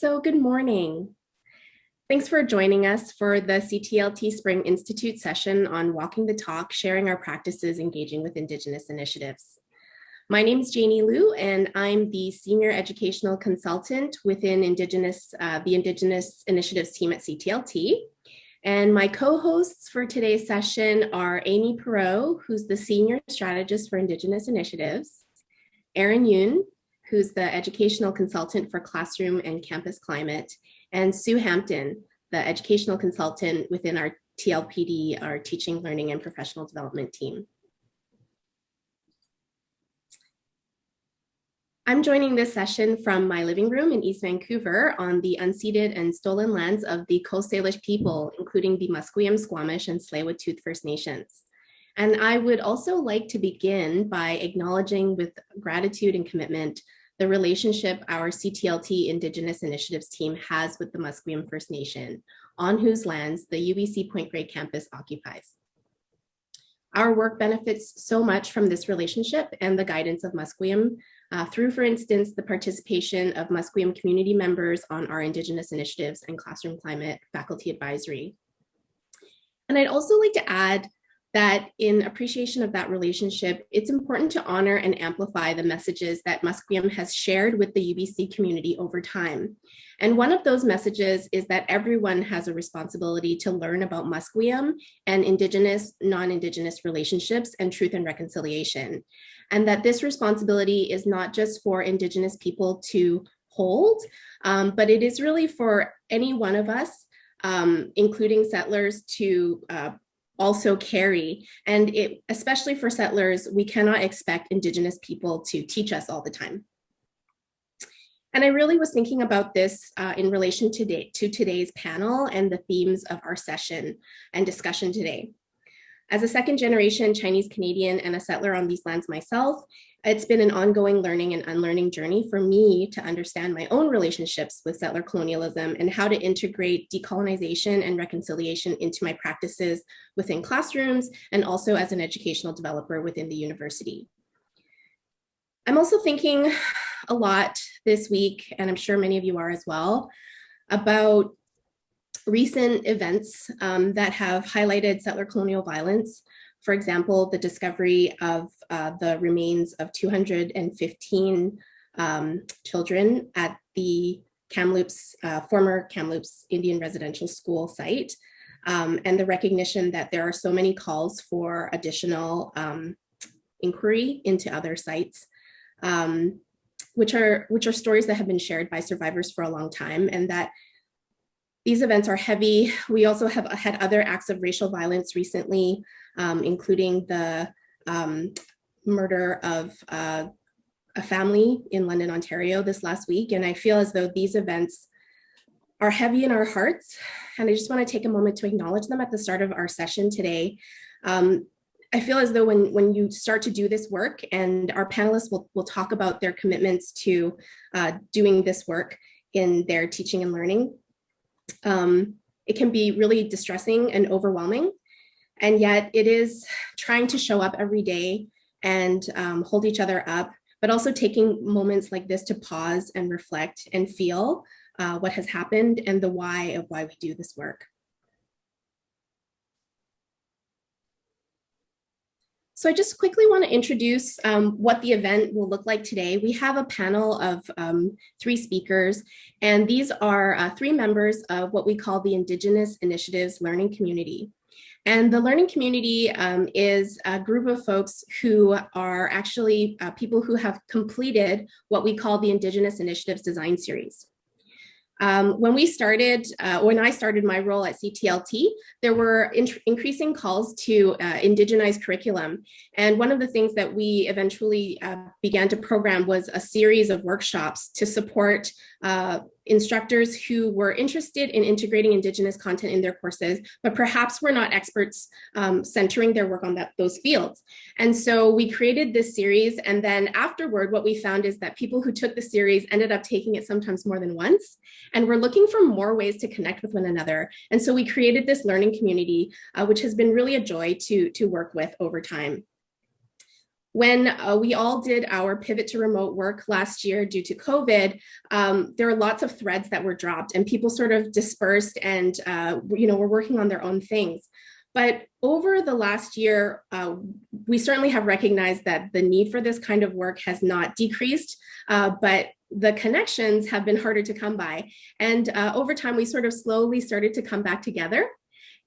So good morning. Thanks for joining us for the CTLT Spring Institute session on Walking the Talk, sharing our practices engaging with Indigenous initiatives. My name is Janie Liu, and I'm the Senior Educational Consultant within Indigenous, uh, the Indigenous Initiatives team at CTLT. And my co-hosts for today's session are Amy Perot, who's the Senior Strategist for Indigenous Initiatives, Erin Yoon, who's the educational consultant for classroom and campus climate, and Sue Hampton, the educational consultant within our TLPD, our teaching, learning, and professional development team. I'm joining this session from my living room in East Vancouver on the unceded and stolen lands of the Coast Salish people, including the Musqueam, Squamish, and Tsleil-Waututh First Nations. And I would also like to begin by acknowledging with gratitude and commitment the relationship our CTLT Indigenous Initiatives team has with the Musqueam First Nation, on whose lands the UBC Point Grey campus occupies. Our work benefits so much from this relationship and the guidance of Musqueam uh, through, for instance, the participation of Musqueam community members on our Indigenous initiatives and classroom climate faculty advisory. And I'd also like to add that in appreciation of that relationship, it's important to honor and amplify the messages that Musqueam has shared with the UBC community over time. And one of those messages is that everyone has a responsibility to learn about Musqueam and Indigenous, non-Indigenous relationships and truth and reconciliation. And that this responsibility is not just for Indigenous people to hold, um, but it is really for any one of us um, including settlers to uh, also carry. And it, especially for settlers, we cannot expect Indigenous people to teach us all the time. And I really was thinking about this uh, in relation to, to today's panel and the themes of our session and discussion today. As a second generation Chinese Canadian and a settler on these lands myself, it's been an ongoing learning and unlearning journey for me to understand my own relationships with settler colonialism and how to integrate decolonization and reconciliation into my practices within classrooms and also as an educational developer within the university. I'm also thinking a lot this week, and I'm sure many of you are as well, about recent events um, that have highlighted settler colonial violence. For example, the discovery of uh, the remains of 215 um, children at the Kamloops, uh, former Kamloops Indian Residential School site, um, and the recognition that there are so many calls for additional um, inquiry into other sites, um, which are which are stories that have been shared by survivors for a long time, and that these events are heavy. We also have had other acts of racial violence recently, um, including the um, murder of uh, a family in London, Ontario this last week. And I feel as though these events are heavy in our hearts. And I just wanna take a moment to acknowledge them at the start of our session today. Um, I feel as though when, when you start to do this work and our panelists will, will talk about their commitments to uh, doing this work in their teaching and learning, um, it can be really distressing and overwhelming. And yet it is trying to show up every day and um, hold each other up, but also taking moments like this to pause and reflect and feel uh, what has happened and the why of why we do this work. So I just quickly want to introduce um, what the event will look like today. We have a panel of um, three speakers, and these are uh, three members of what we call the Indigenous Initiatives Learning Community. And the learning community um, is a group of folks who are actually uh, people who have completed what we call the Indigenous Initiatives Design Series. Um, when we started, uh, when I started my role at CTLT, there were in increasing calls to uh, indigenize curriculum. And one of the things that we eventually uh, began to program was a series of workshops to support uh, instructors who were interested in integrating Indigenous content in their courses, but perhaps were not experts um, centering their work on that, those fields. And so we created this series. And then afterward, what we found is that people who took the series ended up taking it sometimes more than once. And we're looking for more ways to connect with one another. And so we created this learning community, uh, which has been really a joy to, to work with over time. When uh, we all did our pivot to remote work last year due to COVID, um, there are lots of threads that were dropped and people sort of dispersed and, uh, you know, were working on their own things. But over the last year, uh, we certainly have recognized that the need for this kind of work has not decreased, uh, but the connections have been harder to come by. And uh, over time, we sort of slowly started to come back together.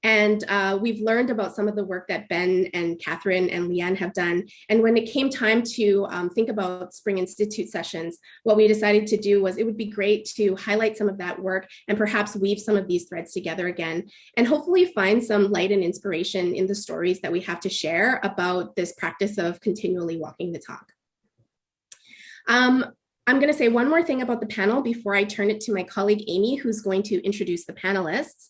And uh, we've learned about some of the work that Ben and Catherine and Leanne have done. And when it came time to um, think about Spring Institute sessions, what we decided to do was it would be great to highlight some of that work and perhaps weave some of these threads together again, and hopefully find some light and inspiration in the stories that we have to share about this practice of continually walking the talk. Um, I'm going to say one more thing about the panel before I turn it to my colleague Amy, who's going to introduce the panelists.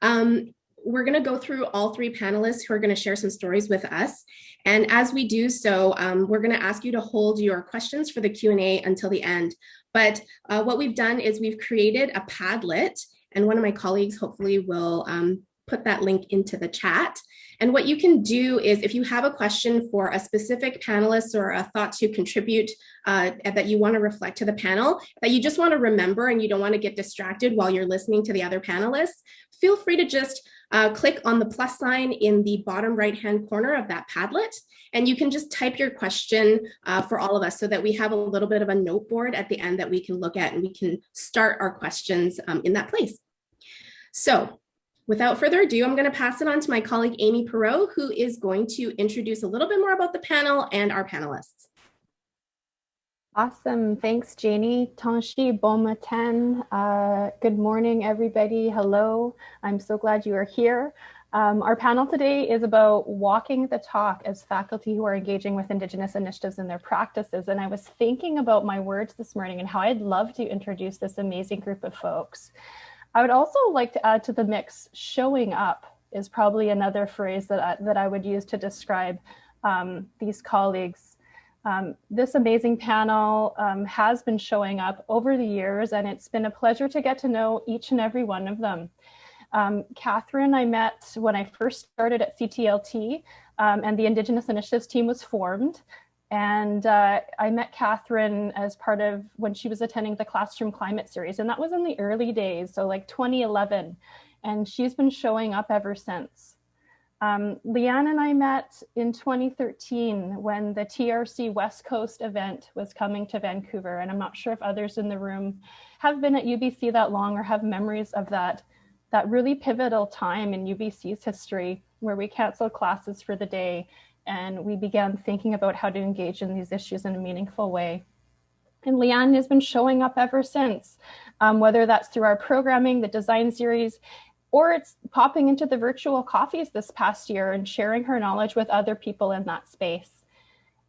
Um, we're going to go through all three panelists who are going to share some stories with us. And as we do so, um, we're going to ask you to hold your questions for the Q&A until the end. But uh, what we've done is we've created a Padlet, and one of my colleagues hopefully will um, put that link into the chat. And what you can do is if you have a question for a specific panelist or a thought to contribute uh, that you want to reflect to the panel, that you just want to remember and you don't want to get distracted while you're listening to the other panelists, feel free to just uh, click on the plus sign in the bottom right hand corner of that Padlet, and you can just type your question uh, for all of us so that we have a little bit of a note board at the end that we can look at and we can start our questions um, in that place. So without further ado, I'm going to pass it on to my colleague Amy Perot, who is going to introduce a little bit more about the panel and our panelists. Awesome. Thanks, Janie. Tanshi bon matin. Uh, good morning, everybody. Hello. I'm so glad you are here. Um, our panel today is about walking the talk as faculty who are engaging with Indigenous initiatives in their practices. And I was thinking about my words this morning and how I'd love to introduce this amazing group of folks. I would also like to add to the mix, showing up is probably another phrase that I, that I would use to describe um, these colleagues um, this amazing panel um, has been showing up over the years, and it's been a pleasure to get to know each and every one of them. Um, Catherine, I met when I first started at CTLT, um, and the Indigenous Initiatives team was formed. And uh, I met Catherine as part of when she was attending the Classroom Climate Series, and that was in the early days, so like 2011. And she's been showing up ever since. Um, Leanne and I met in 2013 when the TRC West Coast event was coming to Vancouver. And I'm not sure if others in the room have been at UBC that long or have memories of that, that really pivotal time in UBC's history where we canceled classes for the day and we began thinking about how to engage in these issues in a meaningful way. And Leanne has been showing up ever since, um, whether that's through our programming, the design series, or it's popping into the virtual coffees this past year and sharing her knowledge with other people in that space.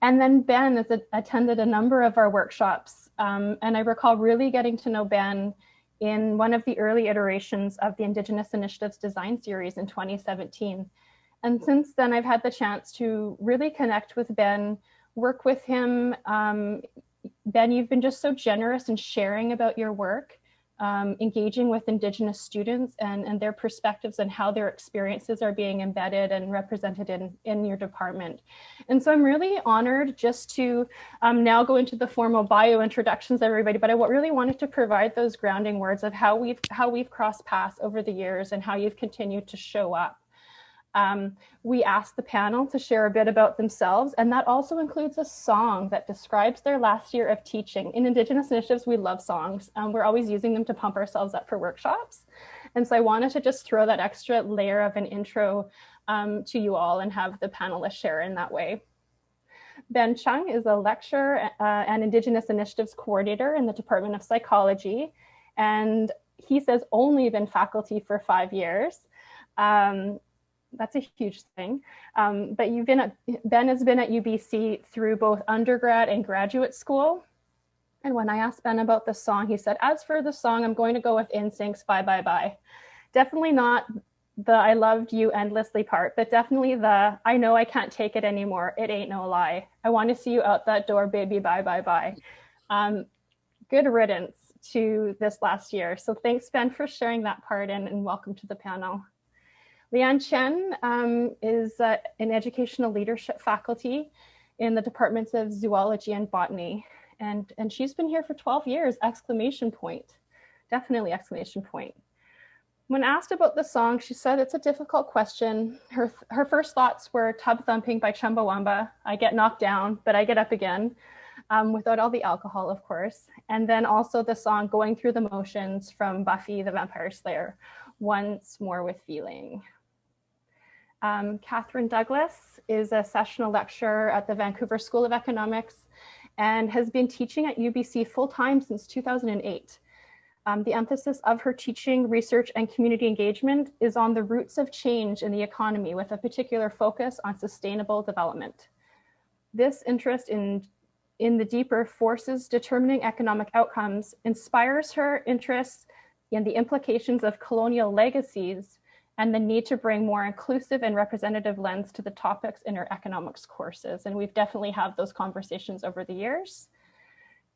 And then Ben has attended a number of our workshops. Um, and I recall really getting to know Ben in one of the early iterations of the Indigenous Initiatives Design Series in 2017. And since then, I've had the chance to really connect with Ben, work with him. Um, ben, you've been just so generous in sharing about your work um, engaging with Indigenous students and, and their perspectives and how their experiences are being embedded and represented in, in your department. And so I'm really honored just to um, now go into the formal bio introductions, everybody, but I really wanted to provide those grounding words of how we've, how we've crossed paths over the years and how you've continued to show up. Um, we asked the panel to share a bit about themselves, and that also includes a song that describes their last year of teaching. In Indigenous initiatives, we love songs. Um, we're always using them to pump ourselves up for workshops. And so I wanted to just throw that extra layer of an intro um, to you all and have the panelists share in that way. Ben Chung is a lecturer uh, and Indigenous Initiatives Coordinator in the Department of Psychology. And he says only been faculty for five years. Um, that's a huge thing. Um, but you've been at, Ben has been at UBC through both undergrad and graduate school. And when I asked Ben about the song, he said, as for the song, I'm going to go with NSYNC's Bye Bye Bye. Definitely not the I loved you endlessly part, but definitely the I know I can't take it anymore. It ain't no lie. I want to see you out that door, baby. Bye bye bye. Um, good riddance to this last year. So thanks, Ben, for sharing that part and, and welcome to the panel. Leanne Chen um, is uh, an educational leadership faculty, in the departments of zoology and botany. And, and she's been here for 12 years, exclamation point, definitely exclamation point. When asked about the song, she said it's a difficult question. Her, her first thoughts were Tub Thumping by Chumbawamba. I get knocked down, but I get up again, um, without all the alcohol, of course. And then also the song Going Through the Motions from Buffy the Vampire Slayer, Once More with Feeling. Um, Catherine Douglas is a sessional lecturer at the Vancouver School of Economics and has been teaching at UBC full-time since 2008. Um, the emphasis of her teaching, research, and community engagement is on the roots of change in the economy with a particular focus on sustainable development. This interest in, in the deeper forces determining economic outcomes inspires her interest in the implications of colonial legacies and the need to bring more inclusive and representative lens to the topics in our economics courses. And we've definitely had those conversations over the years.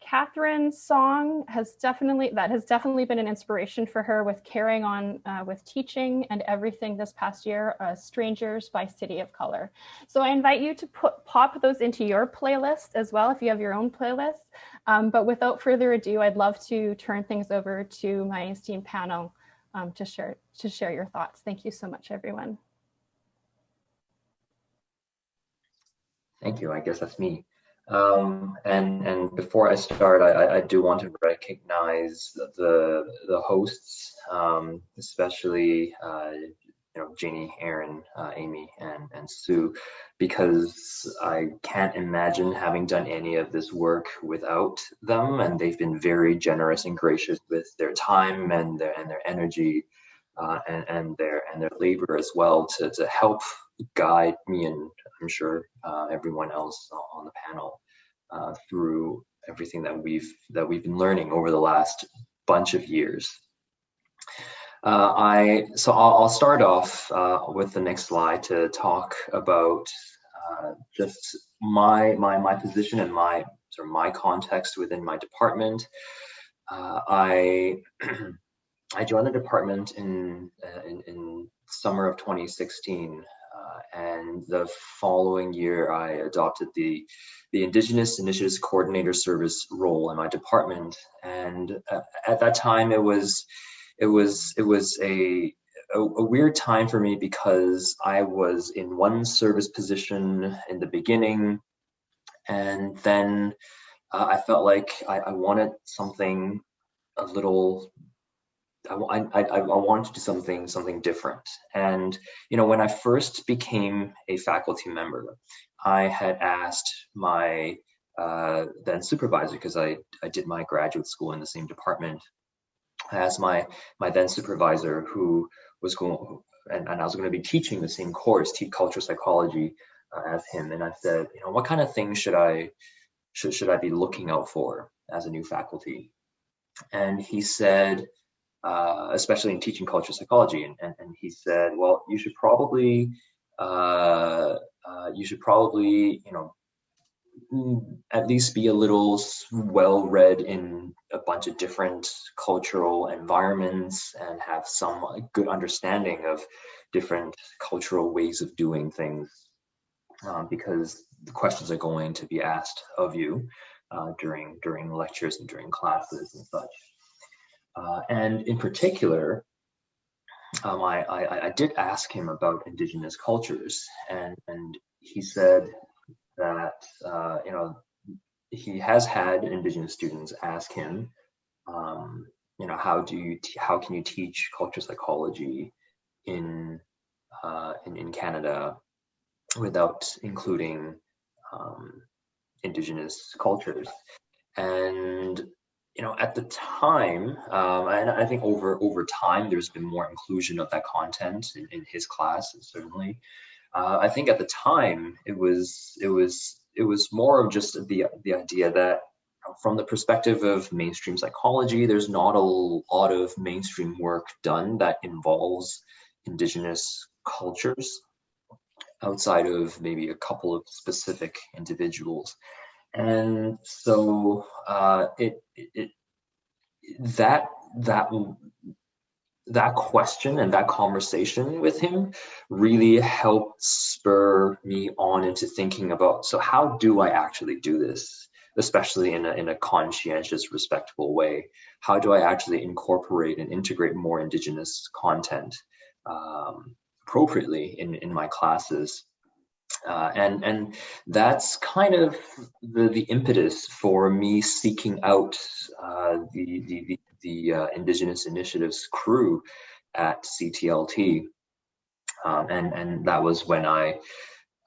Catherine's song has definitely, that has definitely been an inspiration for her with carrying on uh, with teaching and everything this past year, uh, Strangers by City of Color. So I invite you to put, pop those into your playlist as well if you have your own playlist. Um, but without further ado, I'd love to turn things over to my esteemed panel um, to share to share your thoughts. Thank you so much, everyone. Thank you. I guess that's me. Um, and and before I start, I, I do want to recognize the the hosts, um, especially uh, you know Jeannie, Erin, uh, Amy, and and Sue, because I can't imagine having done any of this work without them, and they've been very generous and gracious with their time and their and their energy, uh, and and their and their labor as well to to help guide me and I'm sure uh, everyone else on the panel uh, through everything that we've that we've been learning over the last bunch of years. Uh, I so I'll, I'll start off uh, with the next slide to talk about uh, just my my my position and my sort of my context within my department. I I joined the department in, in, in summer of 2016 and the following year I adopted the the Indigenous Initiatives Coordinator Service role in my department. And uh, at that time, it was it was it was a, a, a weird time for me because I was in one service position in the beginning, and then uh, I felt like I, I wanted something a little I, I, I wanted to do something something different. And you know, when I first became a faculty member, I had asked my uh, then supervisor because I I did my graduate school in the same department. I asked my my then supervisor who was going and, and I was going to be teaching the same course, teach cultural psychology uh, as him, and I said, you know, what kind of things should I should should I be looking out for as a new faculty? And he said uh, especially in teaching cultural psychology. And, and, and, he said, well, you should probably, uh, uh, you should probably, you know, mm, at least be a little well read in a bunch of different cultural environments and have some good understanding of different cultural ways of doing things um, because the questions are going to be asked of you uh, during during lectures and during classes and such. Uh, and in particular, um, I, I, I, did ask him about indigenous cultures, and, and he said that uh, you know he has had indigenous students ask him, um, you know, how do you how can you teach culture psychology in uh, in, in Canada without including um, indigenous cultures? And you know, at the time, um, and I think over over time, there's been more inclusion of that content in, in his class, certainly. Uh, I think at the time, it was it was it was more of just the the idea that from the perspective of mainstream psychology, there's not a lot of mainstream work done that involves indigenous cultures outside of maybe a couple of specific individuals and so uh, it, it that that that question and that conversation with him really helped spur me on into thinking about so how do I actually do this, especially in a, in a conscientious, respectful way? How do I actually incorporate and integrate more Indigenous content um, appropriately in, in my classes? Uh, and and that's kind of the the impetus for me seeking out uh, the the the uh, Indigenous Initiatives crew at CTLT, um, and and that was when I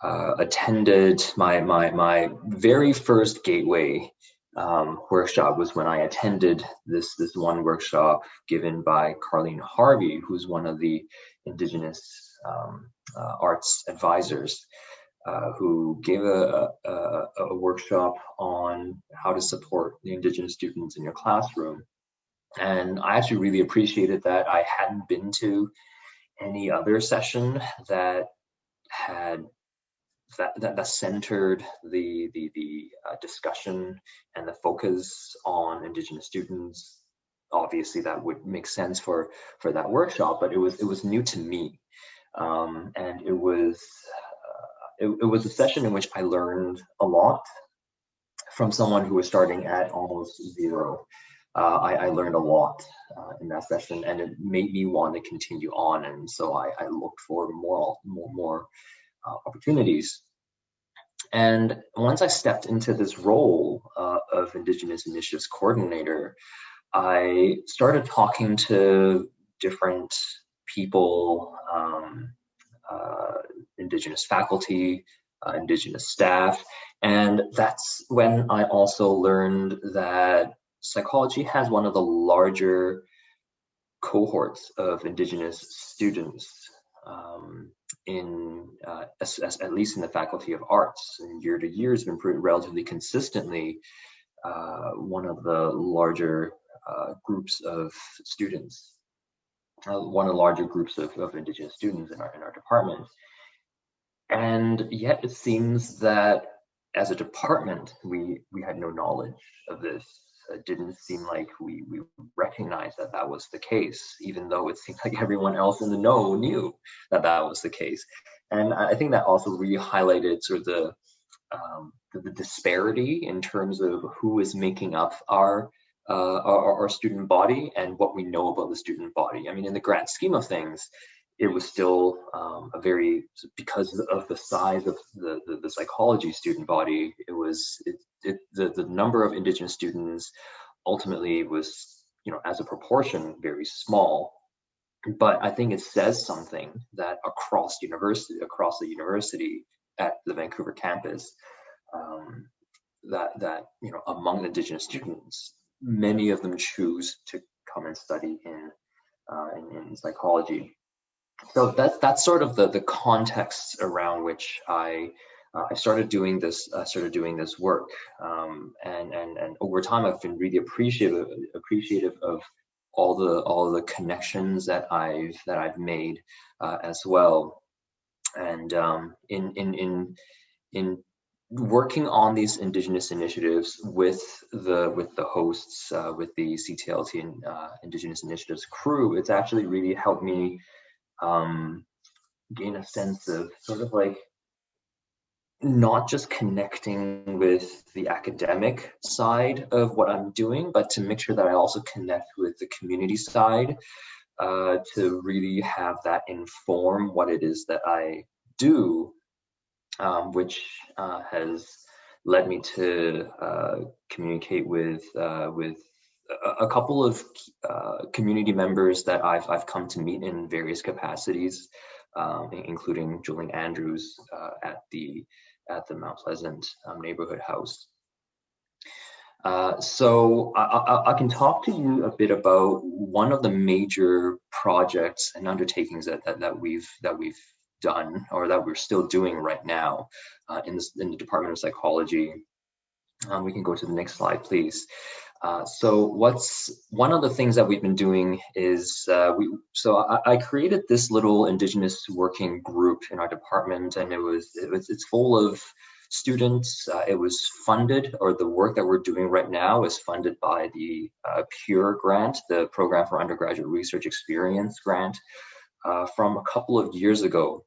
uh, attended my my my very first Gateway um, workshop was when I attended this this one workshop given by Karlene Harvey, who's one of the Indigenous um, arts advisors. Uh, who gave a, a, a, workshop on how to support the Indigenous students in your classroom. And I actually really appreciated that. I hadn't been to any other session that had that, that, that centered the, the, the uh, discussion and the focus on Indigenous students. Obviously, that would make sense for, for that workshop, but it was, it was new to me. Um, and it was, uh, it, it was a session in which I learned a lot from someone who was starting at almost zero uh, I, I, learned a lot uh, in that session and it made me want to continue on. And so I, I looked for more, more, more uh, opportunities. And once I stepped into this role uh, of Indigenous Initiatives Coordinator, I started talking to different people, um, uh, Indigenous faculty, uh, Indigenous staff, and that's when I also learned that psychology has one of the larger cohorts of indigenous students um, in uh, as, as, at least in the faculty of arts. And year to year has been pretty relatively consistently uh, one of the larger uh, groups of students uh, one of the larger groups of, of indigenous students in our in our department and yet it seems that as a department we we had no knowledge of this it didn't seem like we, we recognized that that was the case, even though it seemed like everyone else in the know knew that that was the case. And I think that also really highlighted sort of the, um, the, the, disparity in terms of who is making up our, uh, our, our student body and what we know about the student body. I mean, in the grand scheme of things, it was still um, a very because of the size of the, the, the psychology student body it was it, it, the, the number of indigenous students ultimately was you know as a proportion very small but i think it says something that across university across the university at the vancouver campus um, that that you know among indigenous students many of them choose to come and study in uh, in, in psychology. So that's that's sort of the the context around which I uh, I started doing this uh, started doing this work. Um, and and and over time I've been really appreciative appreciative of all the all the connections that I've that I've made uh, as well. And um, in in in in working on these indigenous initiatives with the with the hosts uh, with the CTLT and uh, indigenous initiatives crew it's actually really helped me um, gain a sense of sort of like not just connecting with the academic side of what I'm doing, but to make sure that I also connect with the community side uh, to really have that inform what it is that I do, um, which uh, has led me to uh, communicate with uh, with a couple of uh, community members that I've, I've come to meet in various capacities, um, including Julian Andrews uh, at the at the Mount Pleasant um, neighborhood house. Uh, so I, I, I, can talk to you a bit about one of the major projects and undertakings that, that, that we've that we've done or that we're still doing right now uh, in, this, in the Department of Psychology. Um, we can go to the next slide, please. Uh, so what's one of the things that we've been doing is uh, we so I, I, created this little indigenous working group in our department and it was, it was it's full of students. Uh, it was funded, or the work that we're doing right now is funded by the uh, PURE grant, the Program for Undergraduate Research Experience grant, uh, from a couple of years ago.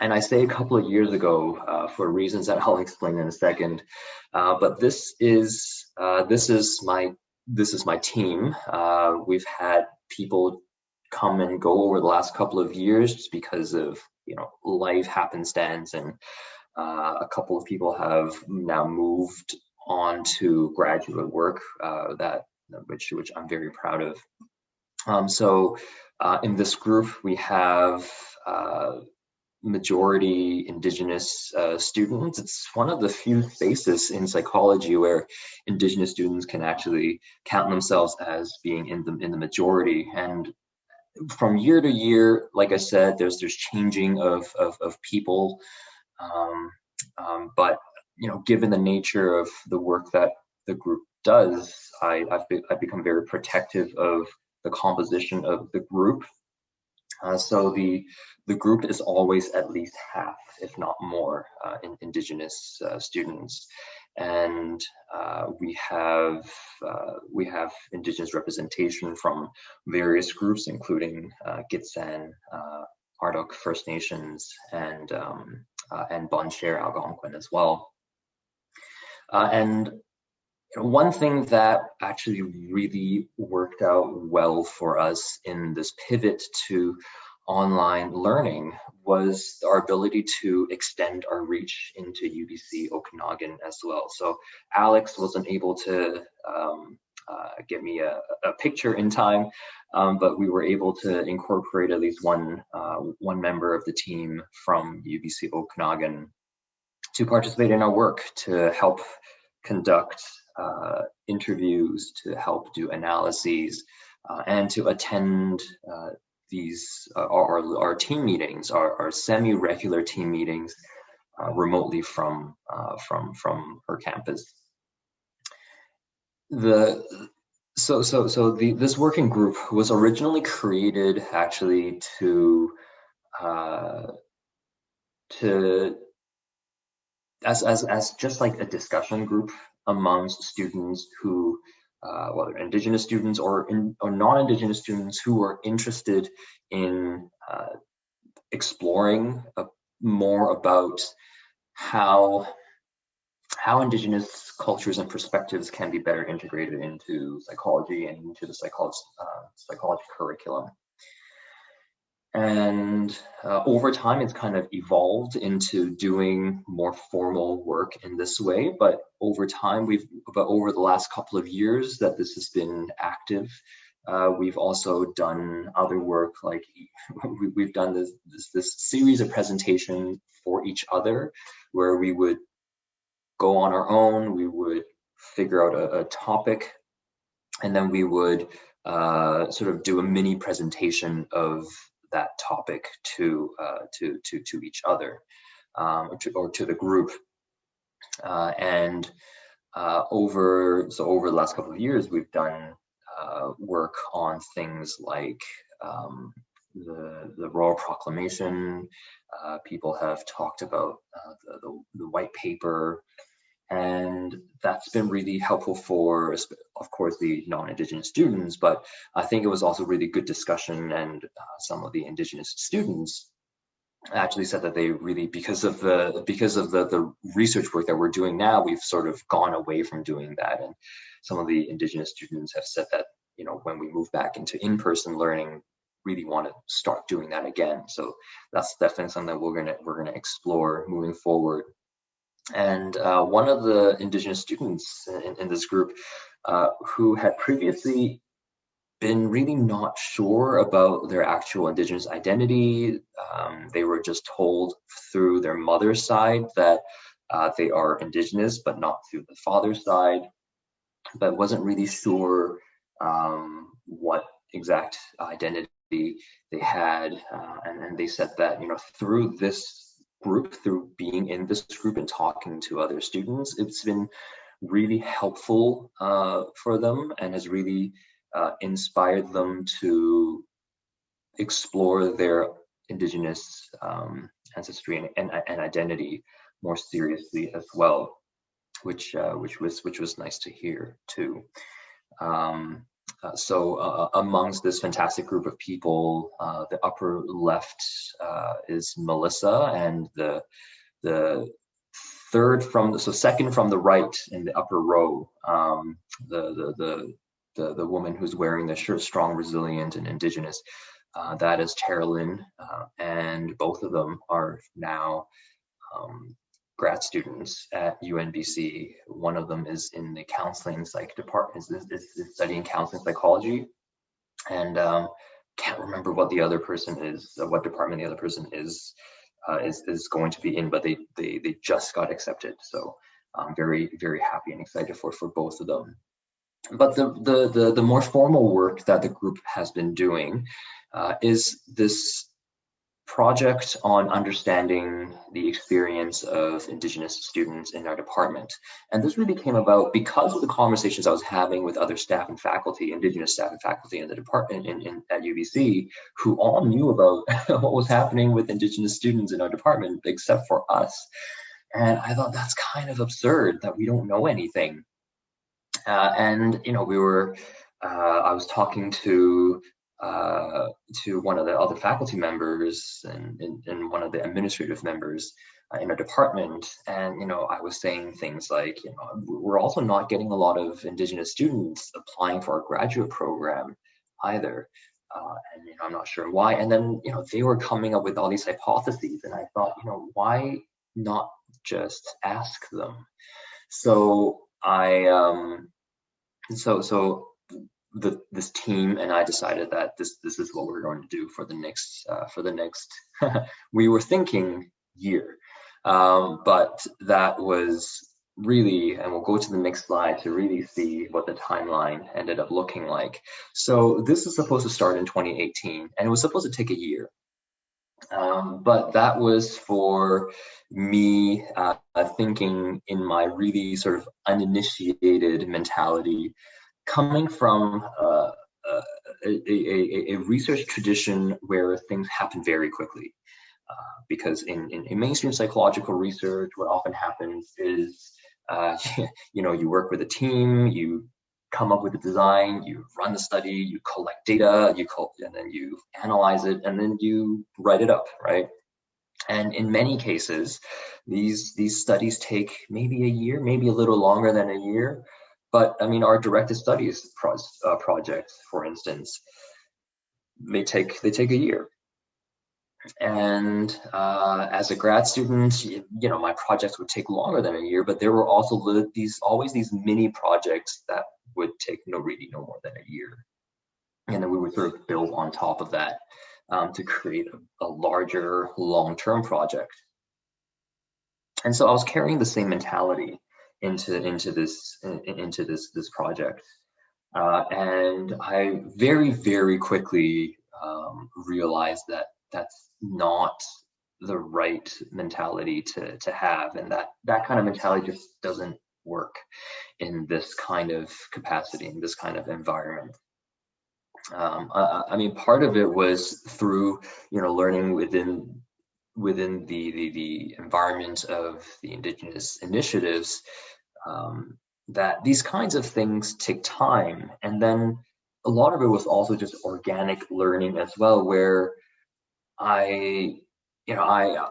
And I say a couple of years ago uh, for reasons that I'll explain in a second. Uh, but this is this is my this is my team. we've had people come and go over the last couple of years just because of you know life happenstance and uh, a couple of people have now moved on to graduate work uh, that which which I'm very proud of. Um, so uh, in this group we have uh, majority indigenous uh, students. It's one of the few spaces in psychology where indigenous students can actually count themselves as being in the in the majority. And from year to year, like I said, there's there's changing of of, of people, um, um, but you know, given the nature of the work that the group does, I, I've, be, I've become very protective of the composition of the group. Uh, so the the group is always at least half, if not more, uh, in, indigenous uh, students and uh, we have uh, we have indigenous representation from various groups, including uh, Gitxsan, Ardoch First Nations, and um, and Bonnechere Algonquin as well. And one thing that actually really worked out well for us in this pivot to online learning was our ability to extend our reach into UBC Okanagan as well. So Alex wasn't able to um, uh, get me a, a, picture in time, um, but we were able to incorporate at least one uh, one member of the team from UBC Okanagan to participate in our work to help conduct uh, interviews, to help do analyses, uh, and to attend uh, these uh, our, our team meetings, our, our semi-regular team meetings uh, remotely from from from her campus. The so so so the this working group was originally created actually to uh, to as as as just like a discussion group amongst students who uh, whether indigenous students or, in, or non-indigenous students who are interested in uh, exploring more about how how indigenous cultures and perspectives can be better integrated into psychology and into the psychology, uh, psychology curriculum. And uh, over time, it's kind of evolved into doing more formal work in this way. But over time, we've, but over the last couple of years that this has been active, uh, we've also done other work like we, have done this, this, this series of presentation for each other where we would go on our own, we would figure out a, a topic, and then we would uh, sort of do a mini presentation of that topic to uh, to to to each other um, or, to, or, to, the group. Uh, and uh, over so over the last couple of years, we've done uh, work on things like um, the the royal proclamation. Uh, people have talked about uh, the, the, the white paper and that's been really helpful for of course the non-indigenous students but i think it was also really good discussion and uh, some of the indigenous students actually said that they really because of the because of the the research work that we're doing now we've sort of gone away from doing that. And some of the indigenous students have said that you know when we move back into in-person learning really want to start doing that again. So that's definitely something that we're going to we're going to explore moving forward and uh, one of the indigenous students in, in this group uh, who had previously been really not sure about their actual indigenous identity. Um, they were just told through their mother's side that uh, they are indigenous, but not through the father's side, but wasn't really sure um, what exact identity they had. Uh, and, and they said that, you know, through this group through being in this group and talking to other students. It's been really helpful uh, for them and has really uh, inspired them to explore their indigenous um, ancestry and, and, and, identity more seriously as well, which uh, which was which was nice to hear too. Um, so uh, amongst this fantastic group of people, uh, the upper left uh, is Melissa, and the the third from the, so second from the right in the upper row, um, the, the the the the woman who's wearing the shirt, strong, resilient, and indigenous. Uh, that is Tara Lynn, uh, and both of them are now um, grad students at UNBC. One of them is in the counseling psych department, is, is, studying counseling psychology, and um, can't remember what the other person is, uh, what department the other person is, uh, is is going to be in, but they they they just got accepted. So I'm very very happy and excited for for both of them. But the the the, the more formal work that the group has been doing uh, is this project on understanding the experience of Indigenous students in our department. And this really came about because of the conversations I was having with other staff and faculty, Indigenous staff and faculty in the department in, in, at UBC, who all knew about what was happening with Indigenous students in our department, except for us. And I thought that's kind of absurd that we don't know anything. Uh, and, you know, we were, uh, I was talking to uh, to one of the other faculty members and, and, and one of the administrative members uh, in a department. And, you know, I was saying things like, you know, we're also not getting a lot of Indigenous students applying for our graduate program either. Uh, and, you know, I'm not sure why. And then, you know, they were coming up with all these hypotheses. And I thought, you know, why not just ask them? So I, um, so, so the, this team and I decided that this this is what we're going to do for the next uh, for the next. we were thinking year, um, but that was really, and we'll go to the next slide to really see what the timeline ended up looking like. So this is supposed to start in 2018, and it was supposed to take a year. Um, but that was for me uh, thinking in my really sort of uninitiated mentality coming from uh, uh, a, a, a, research tradition where things happen very quickly. Uh, because in, in, in, mainstream psychological research, what often happens is, uh, you know, you work with a team, you come up with a design, you run the study, you collect data, you and then you analyze it, and then you write it up, right? And in many cases, these these studies take maybe a year, maybe a little longer than a year, but I mean, our directed studies pro uh, projects, for instance, may take they take a year. And uh, as a grad student, you, you, know, my projects would take longer than a year, but there were also these always these mini projects that would take no really no more than a year. And then we would sort of build on top of that um, to create a, a larger long-term project. And so I was carrying the same mentality into into this into this this project. Uh, and I very very quickly um, realized that that's not the right mentality to to have, and that that kind of mentality just doesn't work in this kind of capacity in this kind of environment. Um, I, I mean, part of it was through you know learning within within the, the, the environment of the indigenous initiatives um, that these kinds of things take time and then a lot of it was also just organic learning as well where i you know i uh,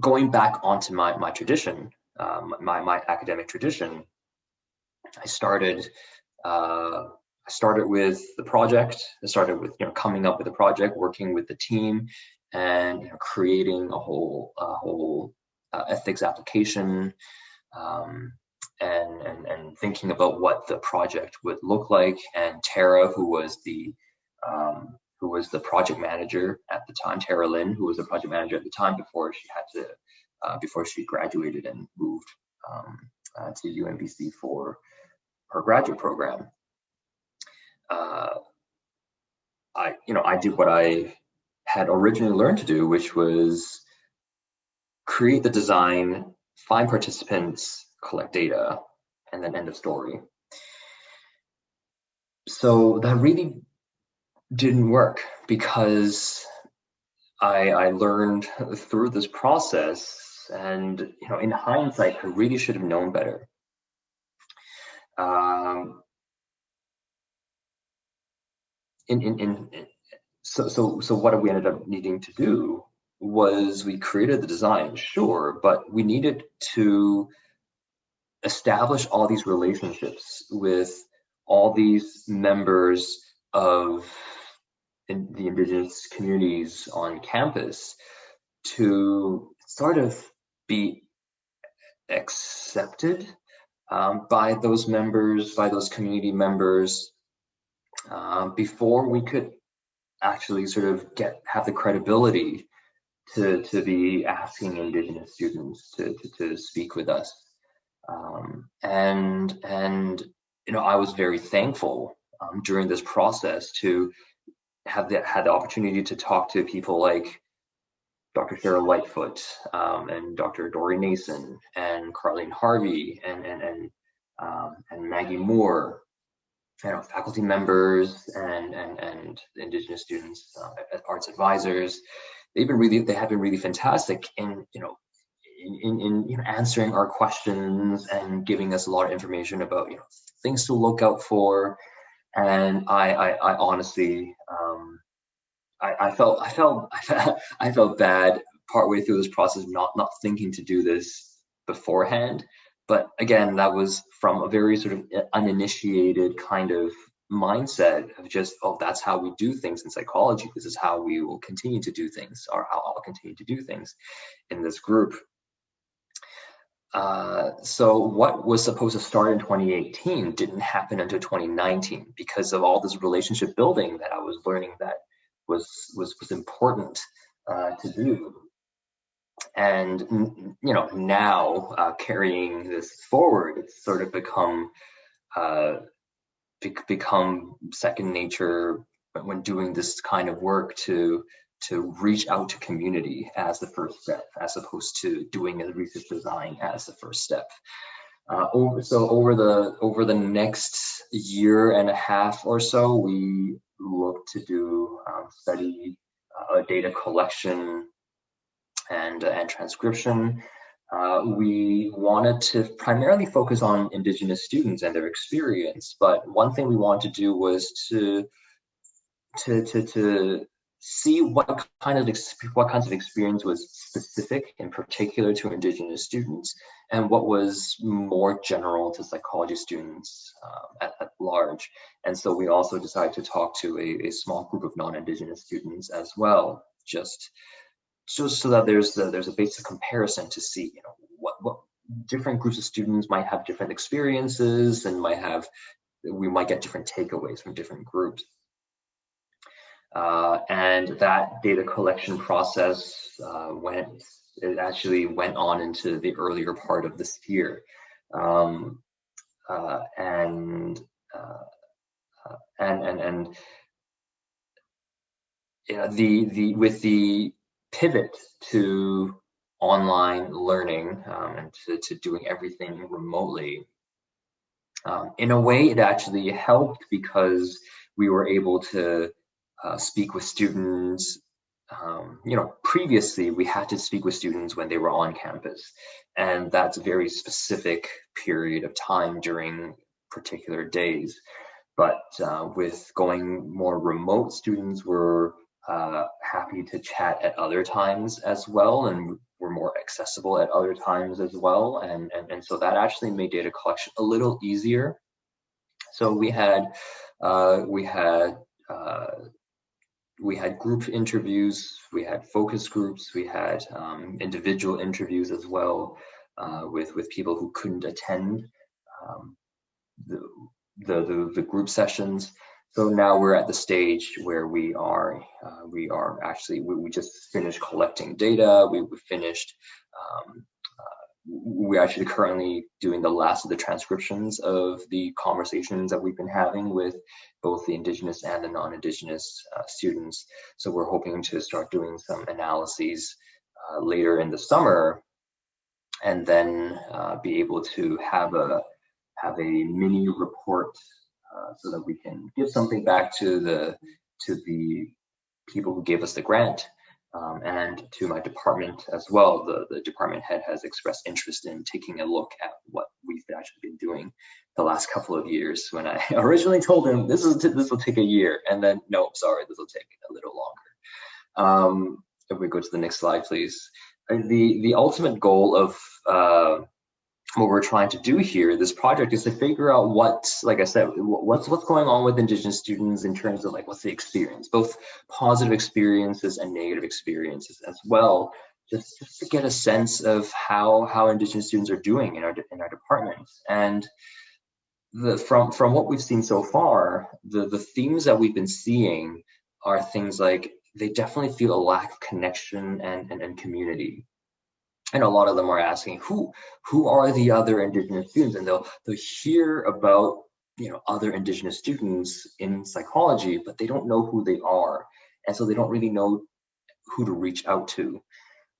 going back onto my my tradition um, my my academic tradition i started uh, I started with the project. I started with you know coming up with a project, working with the team, and you know, creating a whole a whole uh, ethics application, um, and, and and thinking about what the project would look like. And Tara, who was the um, who was the project manager at the time, Tara Lynn, who was the project manager at the time before she had to uh, before she graduated and moved um, uh, to UNBC for her graduate program. Uh, I, you know, I did what I had originally learned to do, which was create the design, find participants, collect data, and then end of story. So that really didn't work because I, I learned through this process And you know, in hindsight, I really should have known better. Um, in, in, in, so, so, so what we ended up needing to do was we created the design, sure, but we needed to establish all these relationships with all these members of the indigenous communities on campus to sort of be accepted um, by those members, by those community members, uh, before we could actually sort of get have the credibility to to be asking indigenous students to to, to speak with us um, and and you know i was very thankful um, during this process to have the, had the opportunity to talk to people like Dr. Sheryl Lightfoot um, and Dr. Dory Nason and Karlene Harvey and and and, um, and Maggie Moore, you know, faculty members and and and Indigenous students uh, arts advisors. They've been really they have been really fantastic in you know in, in, you know, answering our questions and giving us a lot of information about you know things to look out for and I, I, I honestly, um, I, I, felt, I felt, I felt bad partway through this process, not not thinking to do this beforehand. But again, that was from a very sort of uninitiated kind of mindset of just, oh, that's how we do things in psychology. This is how we will continue to do things, or how I'll continue to do things in this group. Uh, so what was supposed to start in 2018 didn't happen until 2019 because of all this relationship building that I was learning that was was was important uh, to do. And you know now uh, carrying this forward, it's sort of become uh, become second nature when doing this kind of work to to reach out to community as the first step, as opposed to doing a research design as the first step. Uh, over, so over the over the next year and a half or so, we look to do um, study uh, data collection and and transcription. Uh, we wanted to primarily focus on Indigenous students and their experience, but one thing we wanted to do was to to to to see what kind of what kinds of experience was specific in particular to indigenous students and what was more general to psychology students um, at, at, large. And so we also decided to talk to a, a small group of non-indigenous students as well just just so that there's a, there's a basic comparison to see you know what what different groups of students might have different experiences and might have we might get different takeaways from different groups uh, and that data collection process uh, went, it actually went on into the earlier part of this year. Um, uh, and, uh, uh, and, and, and, yeah, the, the, with the pivot to online learning um, and to, to doing everything remotely, um, in a way it actually helped because we were able to uh, speak with students. Um, you know, previously we had to speak with students when they were on campus, and that's a very specific period of time during particular days. But uh, with going more remote, students were uh, happy to chat at other times as well, and were more accessible at other times as well. And, and, and so that actually made data collection a little easier. So we had uh, we had uh, we had group interviews, we had focus groups, we had um, individual interviews as well uh, with with people who couldn't attend um, the, the, the the group sessions. So now we're at the stage where we are uh, we are actually we, we, just finished collecting data. We, we finished um, we're actually currently doing the last of the transcriptions of the conversations that we've been having with both the indigenous and the non-indigenous uh, students. So we're hoping to start doing some analyses uh, later in the summer and then uh, be able to have a have a mini report uh, so that we can give something back to the to the people who gave us the grant Um, and to my department as well, the, the department head has expressed interest in taking a look at what we've actually been doing the last couple of years. When I originally told him this is this will take a year and then no sorry this will take a little longer. Um, if we go to the next slide please. The the ultimate goal of uh, what we're trying to do here, this project is to figure out what, like I said, what's what's going on with Indigenous students in terms of like what's the experience, both positive experiences and negative experiences as well, just, just to get a sense of how how Indigenous students are doing in our in our departments. And the from from what we've seen so far, the the themes that we've been seeing are things like they definitely feel a lack of connection and, and, and community and a lot of them are asking who who are the other indigenous students? And they'll they'll hear about you know other indigenous students in psychology but they don't know who they are. And so they don't really know who to reach out to.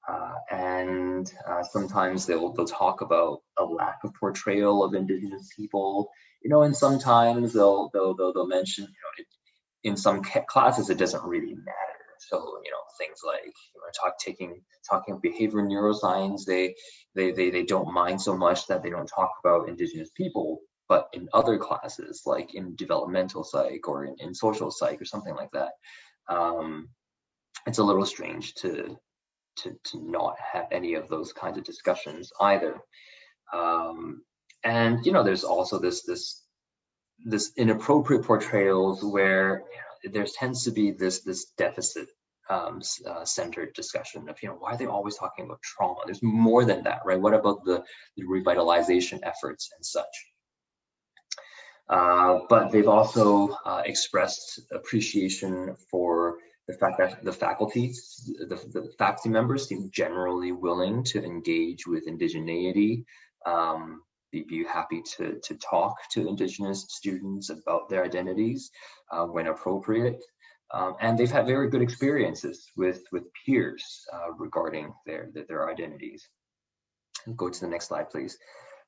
Uh, and uh, sometimes they'll they'll talk about a lack of portrayal of indigenous people. You know and sometimes they'll they'll they'll, they'll mention you know it, in some classes it doesn't really matter so you know things like you know, talk taking talking behavior neuroscience, they, they they they don't mind so much that they don't talk about indigenous people. But in other classes, like in developmental psych or in, in social psych or something like that, um, it's a little strange to to to not have any of those kinds of discussions either. Um, and you know, there's also this this this inappropriate portrayals where you know, there tends to be this this deficit um, uh, centered discussion of you know why are they always talking about trauma? There's more than that right? What about the, the revitalization efforts and such? Uh, but they've also uh, expressed appreciation for the fact that the faculty the, the faculty members seem generally willing to engage with indigeneity um, be, be happy to, to talk to indigenous students about their identities uh, when appropriate um, and they've had very good experiences with, with peers uh, regarding their, their, their identities. Go to the next slide, please.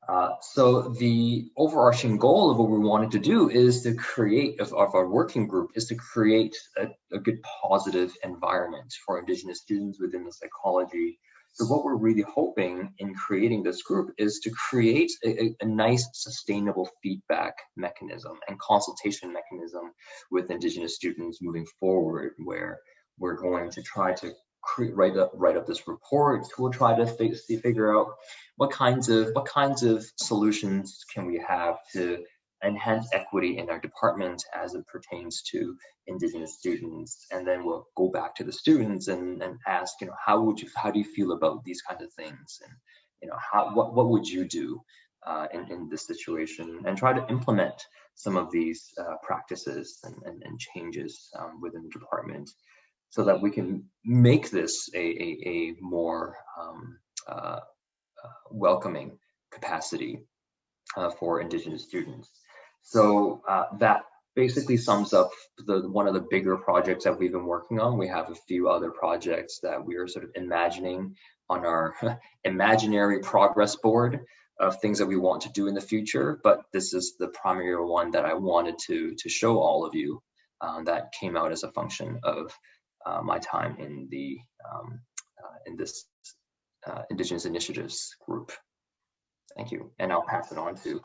Uh, so the overarching goal of what we wanted to do is to create, of, of our working group, is to create a, a, good positive environment for Indigenous students within the psychology so what we're really hoping in creating this group is to create a, a, nice sustainable feedback mechanism and consultation mechanism with Indigenous students moving forward, where we're going to try to create, write up write up this report. We'll try to figure out what kinds of what kinds of solutions can we have to enhance equity in our department as it pertains to indigenous students. And then we'll go back to the students and, and ask you know how would you how do you feel about these kinds of things? And you know how what, what would you do uh, in, in this situation? And try to implement some of these uh, practices and, and, and changes um, within the department so that we can make this a, a, a more um, uh, uh welcoming capacity uh, for indigenous students so uh, that basically sums up the one of the bigger projects that we've been working on. We have a few other projects that we are sort of imagining on our imaginary progress board of things that we want to do in the future. But this is the primary one that I wanted to to show all of you um, that came out as a function of uh, my time in the um, uh, in this uh, Indigenous Initiatives group. Thank you, and I'll pass it on to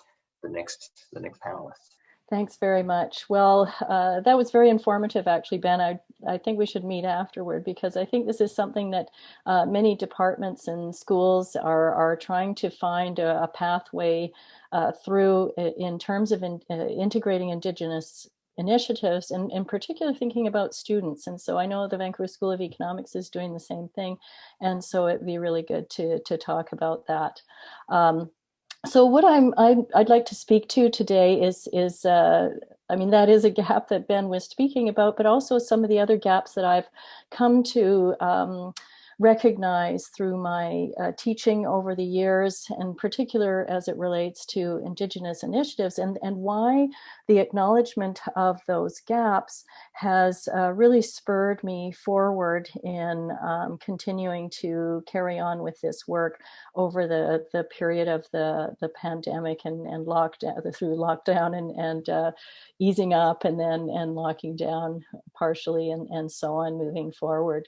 the next the next panelist. Thanks very much. Well, uh, that was very informative, actually, Ben. I, I think we should meet afterward because I think this is something that uh, many departments and schools are, are trying to find a, a pathway uh, through in terms of in, uh, integrating Indigenous initiatives and in particular thinking about students. And so I know the Vancouver School of Economics is doing the same thing. And so it'd be really good to, to talk about that. Um, so what I'm I, would like to speak to today is is uh, I mean that is a gap that Ben was speaking about, but also some of the other gaps that I've come to um, recognize through my uh, teaching over the years, in particular as it relates to Indigenous initiatives, and, and why the acknowledgement of those gaps has uh, really spurred me forward in um, continuing to carry on with this work over the, the period of the, the pandemic and, and lockdown, through lockdown and, and uh, easing up and then and locking down partially and, and so on moving forward.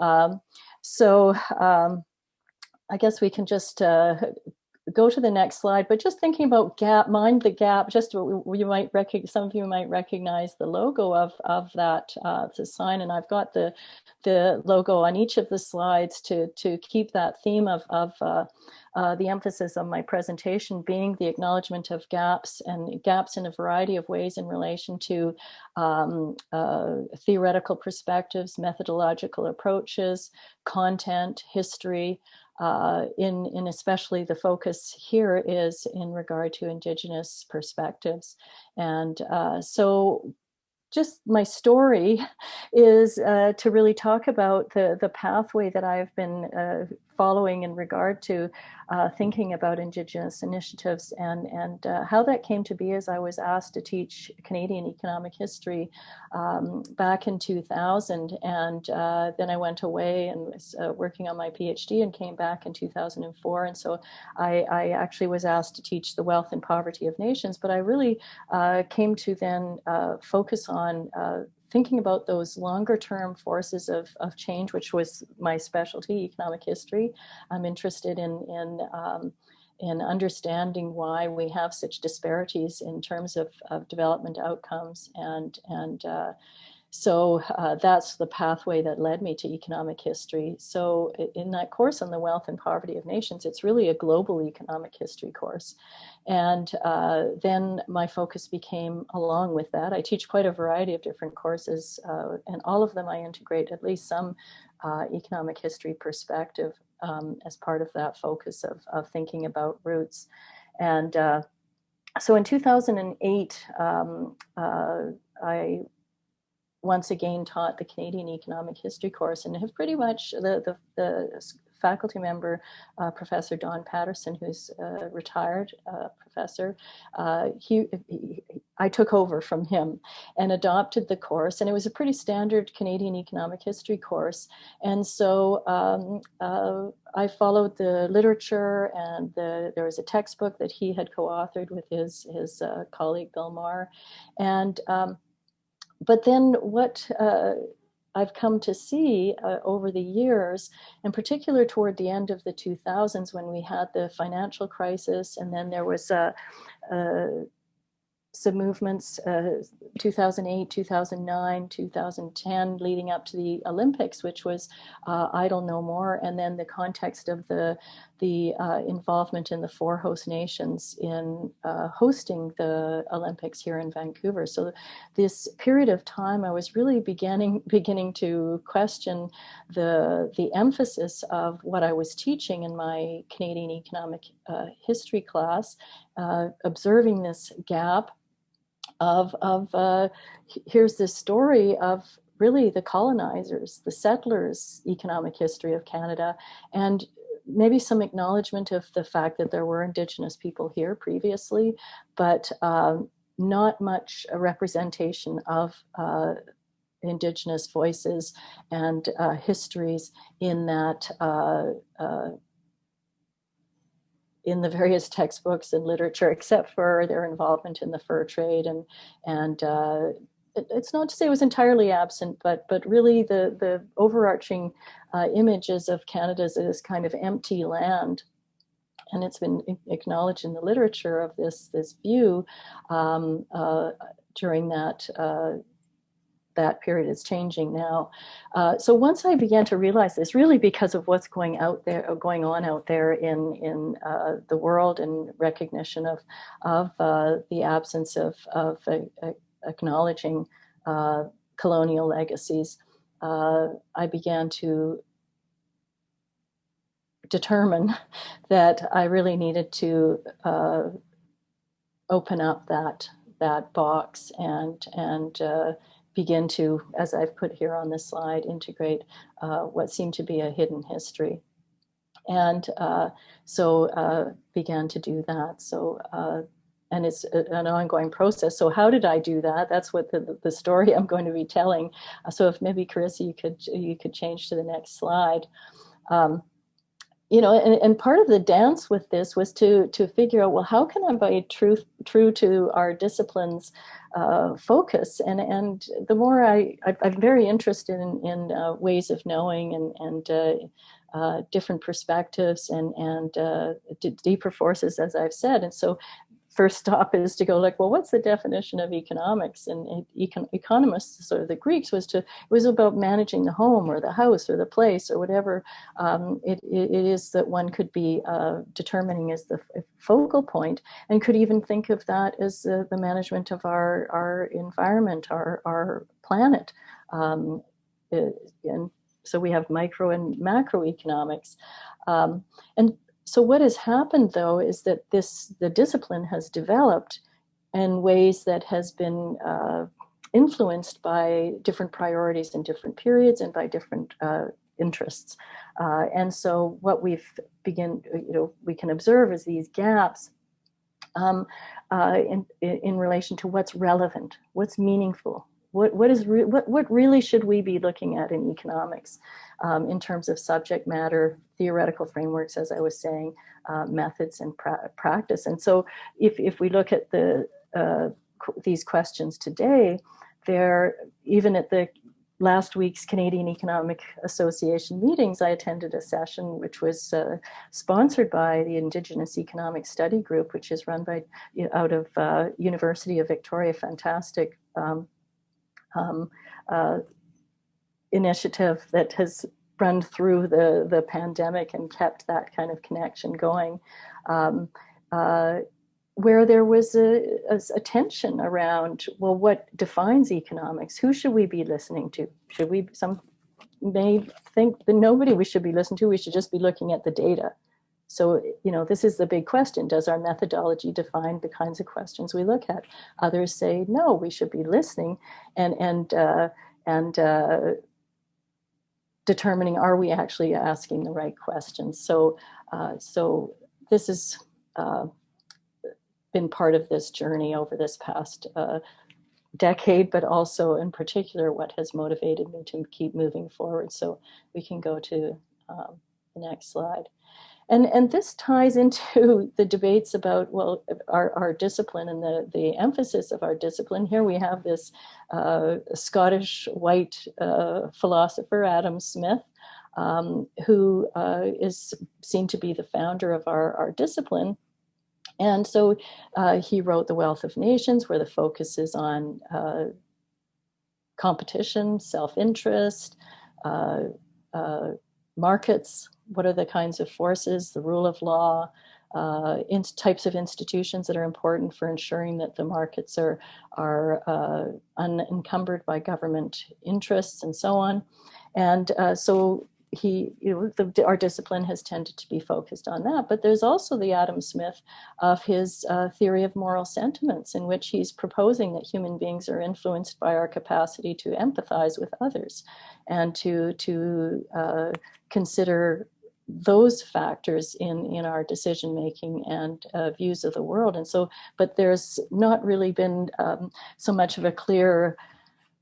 Um, so um, I guess we can just uh, go to the next slide, but just thinking about gap, mind the gap, just you might recognize, some of you might recognize the logo of, of that uh, sign, and I've got the, the logo on each of the slides to, to keep that theme of, of uh, uh, the emphasis of my presentation being the acknowledgement of gaps and gaps in a variety of ways in relation to um, uh, theoretical perspectives, methodological approaches, content, history, uh, in, in especially the focus here is in regard to Indigenous perspectives. And uh, so just my story is uh, to really talk about the, the pathway that I've been uh, following in regard to uh, thinking about Indigenous initiatives and, and uh, how that came to be as I was asked to teach Canadian economic history um, back in 2000. And uh, then I went away and was uh, working on my PhD and came back in 2004. And so I, I, actually was asked to teach the wealth and poverty of nations, but I really uh, came to then uh, focus on thinking about those longer term forces of, of change, which was my specialty, economic history. I'm interested in, in, um, in understanding why we have such disparities in terms of, of development outcomes and, and uh, so uh, that's the pathway that led me to economic history. So in that course on the wealth and poverty of nations, it's really a global economic history course. And uh, then my focus became along with that. I teach quite a variety of different courses uh, and all of them I integrate at least some uh, economic history perspective um, as part of that focus of, of thinking about roots. And uh, so in 2008, um, uh, I once again taught the Canadian Economic History course and have pretty much the, the, the faculty member, uh, Professor Don Paterson, who's a retired uh, professor, uh, he, he, I took over from him and adopted the course. And it was a pretty standard Canadian economic history course. And so um, uh, I followed the literature and the, there was a textbook that he had co-authored with his, his uh, colleague Bill Marr. And um, but then what uh, I've come to see uh, over the years, in particular toward the end of the 2000s when we had the financial crisis and then there was a, a some movements, uh, 2008, 2009, 2010, leading up to the Olympics, which was uh, Idle No More, and then the context of the the uh, involvement in the four host nations in uh, hosting the Olympics here in Vancouver. So this period of time, I was really beginning beginning to question the the emphasis of what I was teaching in my Canadian economic uh, history class, uh, observing this gap of, of uh, here's this story of really the colonizers, the settlers' economic history of Canada, and maybe some acknowledgement of the fact that there were Indigenous people here previously, but um, not much representation of uh, Indigenous voices and uh, histories in that uh, uh in the various textbooks and literature, except for their involvement in the fur trade. And, and uh, it's not to say it was entirely absent, but, but really the, the overarching uh, images of Canada as this kind of empty land and it's been acknowledged in the literature of this this view um, uh, during that uh, that period is changing now. Uh, so once I began to realize this, really because of what's going out there, going on out there in in uh, the world, and recognition of of uh, the absence of of acknowledging uh, colonial legacies, uh, I began to determine that I really needed to uh, open up that that box and and begin to, as I've put here on this slide, integrate uh, what seemed to be a hidden history. And uh, so uh, began to do that. So, uh, and it's an ongoing process. So how did I do that? That's what the, the story I'm going to be telling. Uh, so if maybe Carissa, you could, you could change to the next slide. Um, you know, and, and part of the dance with this was to to figure out, well, how can I be true true to our disciplines uh, focus? And and the more I, I am very interested in in uh, ways of knowing and and uh, uh different perspectives and and uh, deeper forces, as I've said. And so first stop is to go like, well, what's the definition of economics? And econ economists, sort of the Greeks, was to it was about managing the home or the house or the place or whatever um, it, it is that one could be uh, determining as the focal point, and could even think of that as uh, the management of our our environment, our our planet. Um, and so we have micro and macroeconomics. Um, and so what has happened though is that this the discipline has developed in ways that has been uh, influenced by different priorities in different periods and by different uh, interests. Uh, and so what we've begin, you know, we can observe is these gaps um, uh, in, in relation to what's relevant, what's meaningful, what, what, is what, what really should we be looking at in economics um, in terms of subject matter, theoretical frameworks, as I was saying, uh, methods and pra practice. And so if, if we look at the uh, these questions today, they're even at the last week's Canadian Economic Association meetings, I attended a session which was uh, sponsored by the Indigenous Economic Study Group, which is run by out of uh, University of Victoria, fantastic um, um, uh, initiative that has run through the, the pandemic and kept that kind of connection going, um, uh, where there was a, a, a, tension around, well, what defines economics? Who should we be listening to? Should we, some may think that nobody we should be listening to, we should just be looking at the data. So, you know, this is the big question. Does our methodology define the kinds of questions we look at? Others say, no, we should be listening and, and, uh, and uh, determining, are we actually asking the right questions? So, uh, so this has uh, been part of this journey over this past uh, decade, but also in particular, what has motivated me to keep moving forward. So we can go to um, the next slide. And, and this ties into the debates about, well, our, our discipline and the, the emphasis of our discipline. Here we have this uh, Scottish white uh, philosopher, Adam Smith, um, who uh, is seen to be the founder of our, our discipline. And so uh, he wrote The Wealth of Nations, where the focus is on uh, competition, self-interest, uh, markets, what are the kinds of forces, the rule of law, uh, in types of institutions that are important for ensuring that the markets are, are uh, unencumbered by government interests and so on. And uh, so he, you know, the, our discipline has tended to be focused on that. But there's also the Adam Smith of his uh, theory of moral sentiments, in which he's proposing that human beings are influenced by our capacity to empathize with others and to to uh, consider those factors in in our decision making and uh, views of the world and so but there's not really been um, so much of a clear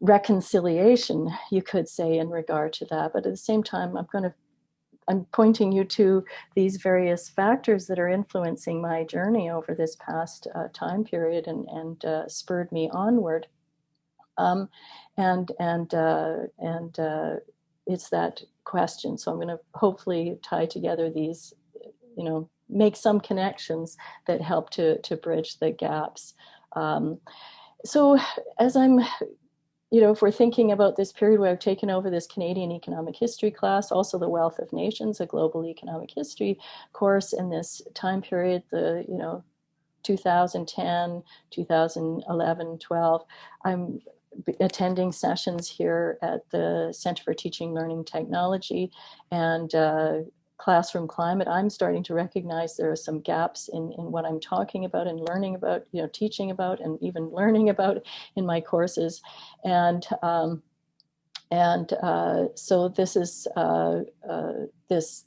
reconciliation you could say in regard to that but at the same time i'm going to i'm pointing you to these various factors that are influencing my journey over this past uh, time period and and uh, spurred me onward um, and and uh, and uh, it's that question. So I'm going to hopefully tie together these, you know, make some connections that help to, to bridge the gaps. Um, so as I'm, you know, if we're thinking about this period where I've taken over this Canadian economic history class, also the Wealth of Nations, a global economic history course in this time period, the, you know, 2010, 2011, 12, I'm attending sessions here at the Center for Teaching Learning Technology and uh, classroom climate, I'm starting to recognize there are some gaps in, in what I'm talking about and learning about, you know, teaching about and even learning about in my courses. And um, and uh, so this is uh, uh, this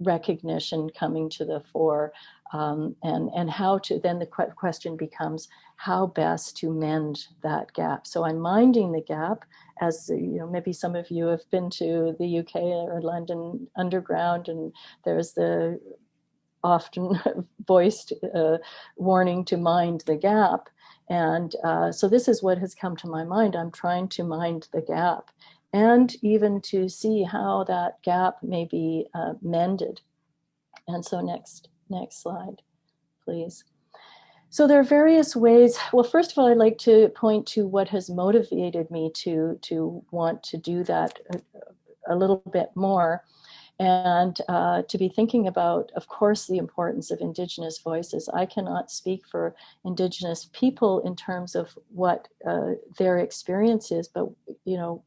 recognition coming to the fore um, and, and how to, then the question becomes how best to mend that gap. So I'm minding the gap as, you know, maybe some of you have been to the UK or London Underground and there's the often voiced uh, warning to mind the gap. And uh, so this is what has come to my mind. I'm trying to mind the gap and even to see how that gap may be uh, mended. And so next, next slide, please. So there are various ways. Well, first of all, I'd like to point to what has motivated me to, to want to do that a, a little bit more and uh, to be thinking about, of course, the importance of Indigenous voices. I cannot speak for Indigenous people in terms of what uh, their experience is, but, you know,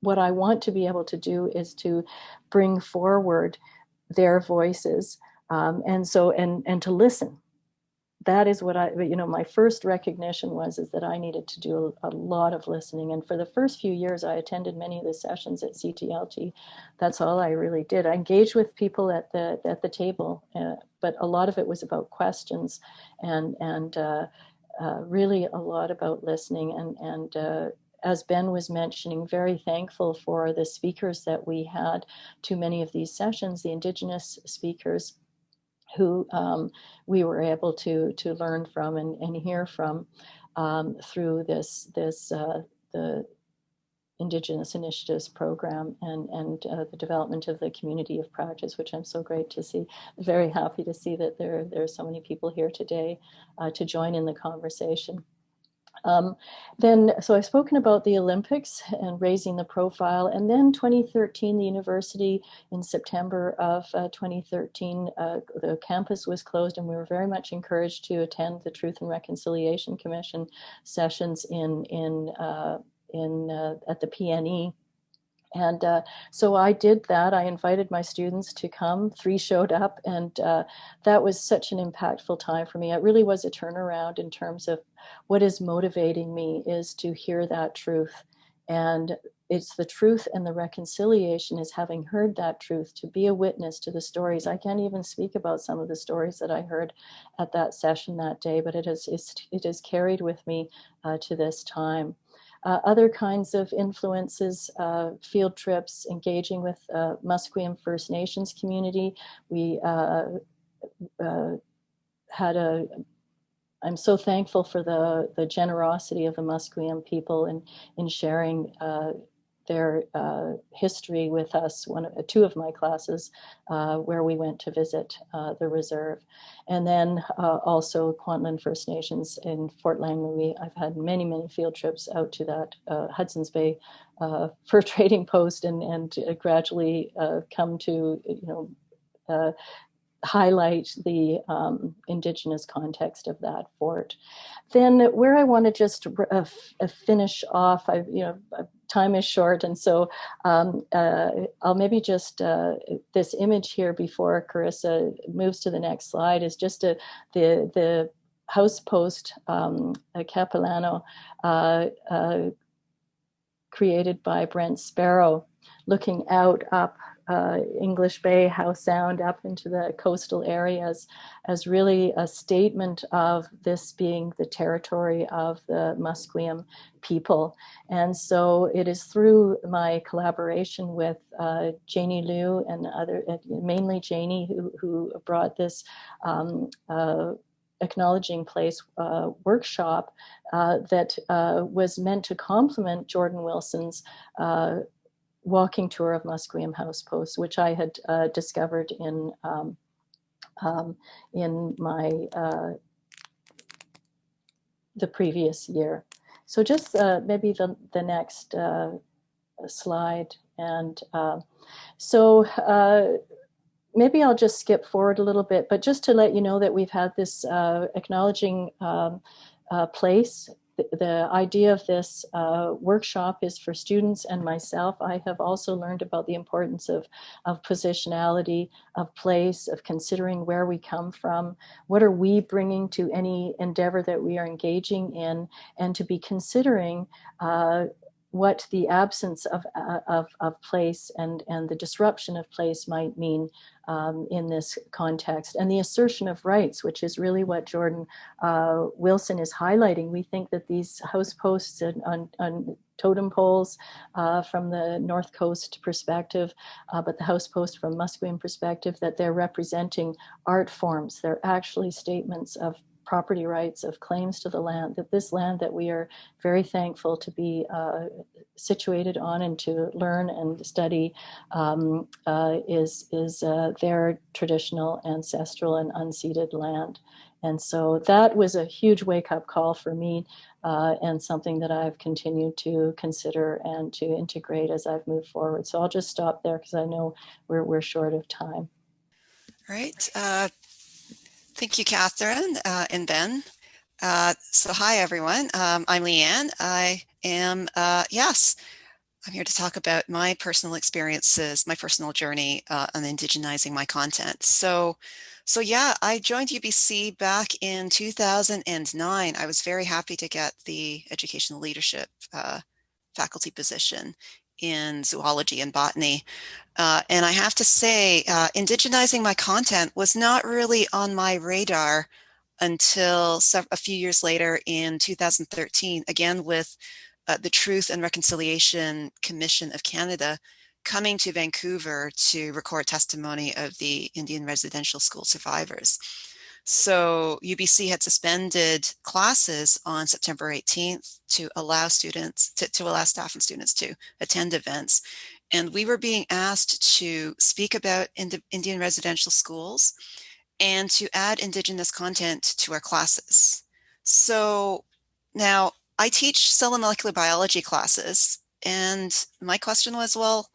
what I want to be able to do is to bring forward their voices um, and so and and to listen that is what I, you know, my first recognition was is that I needed to do a, a, lot of listening. And for the first few years, I attended many of the sessions at CTLT. That's all I really did. I engaged with people at the at the table, uh, but a lot of it was about questions, and and uh, uh, really a lot about listening and and uh, as Ben was mentioning, very thankful for the speakers that we had to many of these sessions, the Indigenous speakers who um, we were able to to learn from and, and hear from um, through this this uh, the Indigenous Initiatives Program and, and uh, the development of the community of practice, which I'm so great to see. Very happy to see that there, there are so many people here today uh, to join in the conversation. Um, then, so I've spoken about the Olympics and raising the profile. And then 2013, the university in September of uh, 2013, uh, the campus was closed and we were very much encouraged to attend the Truth and Reconciliation Commission sessions in, in, uh, in, uh, at the PNE and uh, so I did that. I invited my students to come. Three showed up, and uh, that was such an impactful time for me. It really was a turnaround in terms of what is motivating me is to hear that truth. And it's the truth and the reconciliation is having heard that truth to be a witness to the stories. I can't even speak about some of the stories that I heard at that session that day, but it has, it has carried with me uh, to this time. Uh, other kinds of influences, uh, field trips, engaging with uh, Musqueam First Nations community. We uh, uh, had a, I'm so thankful for the, the generosity of the Musqueam people in, in sharing uh, their uh, history with us, one, two of my classes, uh, where we went to visit uh, the reserve. And then uh, also Kwantlen First Nations in Fort Langley. I've had many, many field trips out to that uh, Hudson's Bay uh, fur trading post and, and gradually come to, you know, highlight the um, indigenous context of that fort. Then where I want to just uh, finish off, I you know time is short, and so um, uh, I'll maybe just uh, this image here before Carissa moves to the next slide is just a, the the house post um, Capilano uh, uh, created by Brent Sparrow, looking out up uh, English Bay, Howe Sound up into the coastal areas as really a statement of this being the territory of the Musqueam people. And so it is through my collaboration with uh, Janie Liu and other, mainly Janie, who, who brought this um, uh, acknowledging place uh, workshop uh, that uh, was meant to complement Jordan Wilson's uh, walking tour of Musqueam House Post, which I had uh, discovered in um, um, in my uh, the previous year. So just uh, maybe the the next uh, slide, and um, so uh, maybe I'll just skip forward a little bit, but just to let you know that we've had this uh, acknowledging um, place the, idea of this uh, workshop is for students and myself. I have also learned about the importance of, of positionality, of place, of considering where we come from, what are we bringing to any endeavor that we are engaging in, and to be considering uh, what the absence of, uh, of, of, place and, and the disruption of place might mean um, in this context. And the assertion of rights, which is really what Jordan uh, Wilson is highlighting. We think that these house posts on, on, on totem poles uh, from the North Coast perspective, uh, but the house post from Musqueam perspective, that they're representing art forms. They're actually statements of property rights, of claims to the land, that this land that we are very thankful to be uh, situated on and to learn and study um, uh, is, is uh, their traditional, ancestral, and unceded land. And so that was a huge wake up call for me uh, and something that I've continued to consider and to integrate as I've moved forward. So I'll just stop there because I know we're, we're short of time. All right. Uh, Thank you, Catherine uh, and Ben. Uh, so hi, everyone. Um, I'm Leanne. I am, uh, yes, I'm here to talk about my personal experiences, my personal journey uh, on indigenizing my content. So, so yeah, I joined UBC back in 2009. I was very happy to get the educational leadership uh, faculty position in zoology and botany. Uh, and I have to say, uh, indigenizing my content was not really on my radar until a few years later in 2013, again with uh, the Truth and Reconciliation Commission of Canada coming to Vancouver to record testimony of the Indian residential school survivors. So UBC had suspended classes on September 18th to allow students, to, to allow staff and students to attend events. And we were being asked to speak about Indian residential schools and to add Indigenous content to our classes. So now I teach cell and molecular biology classes. And my question was, well,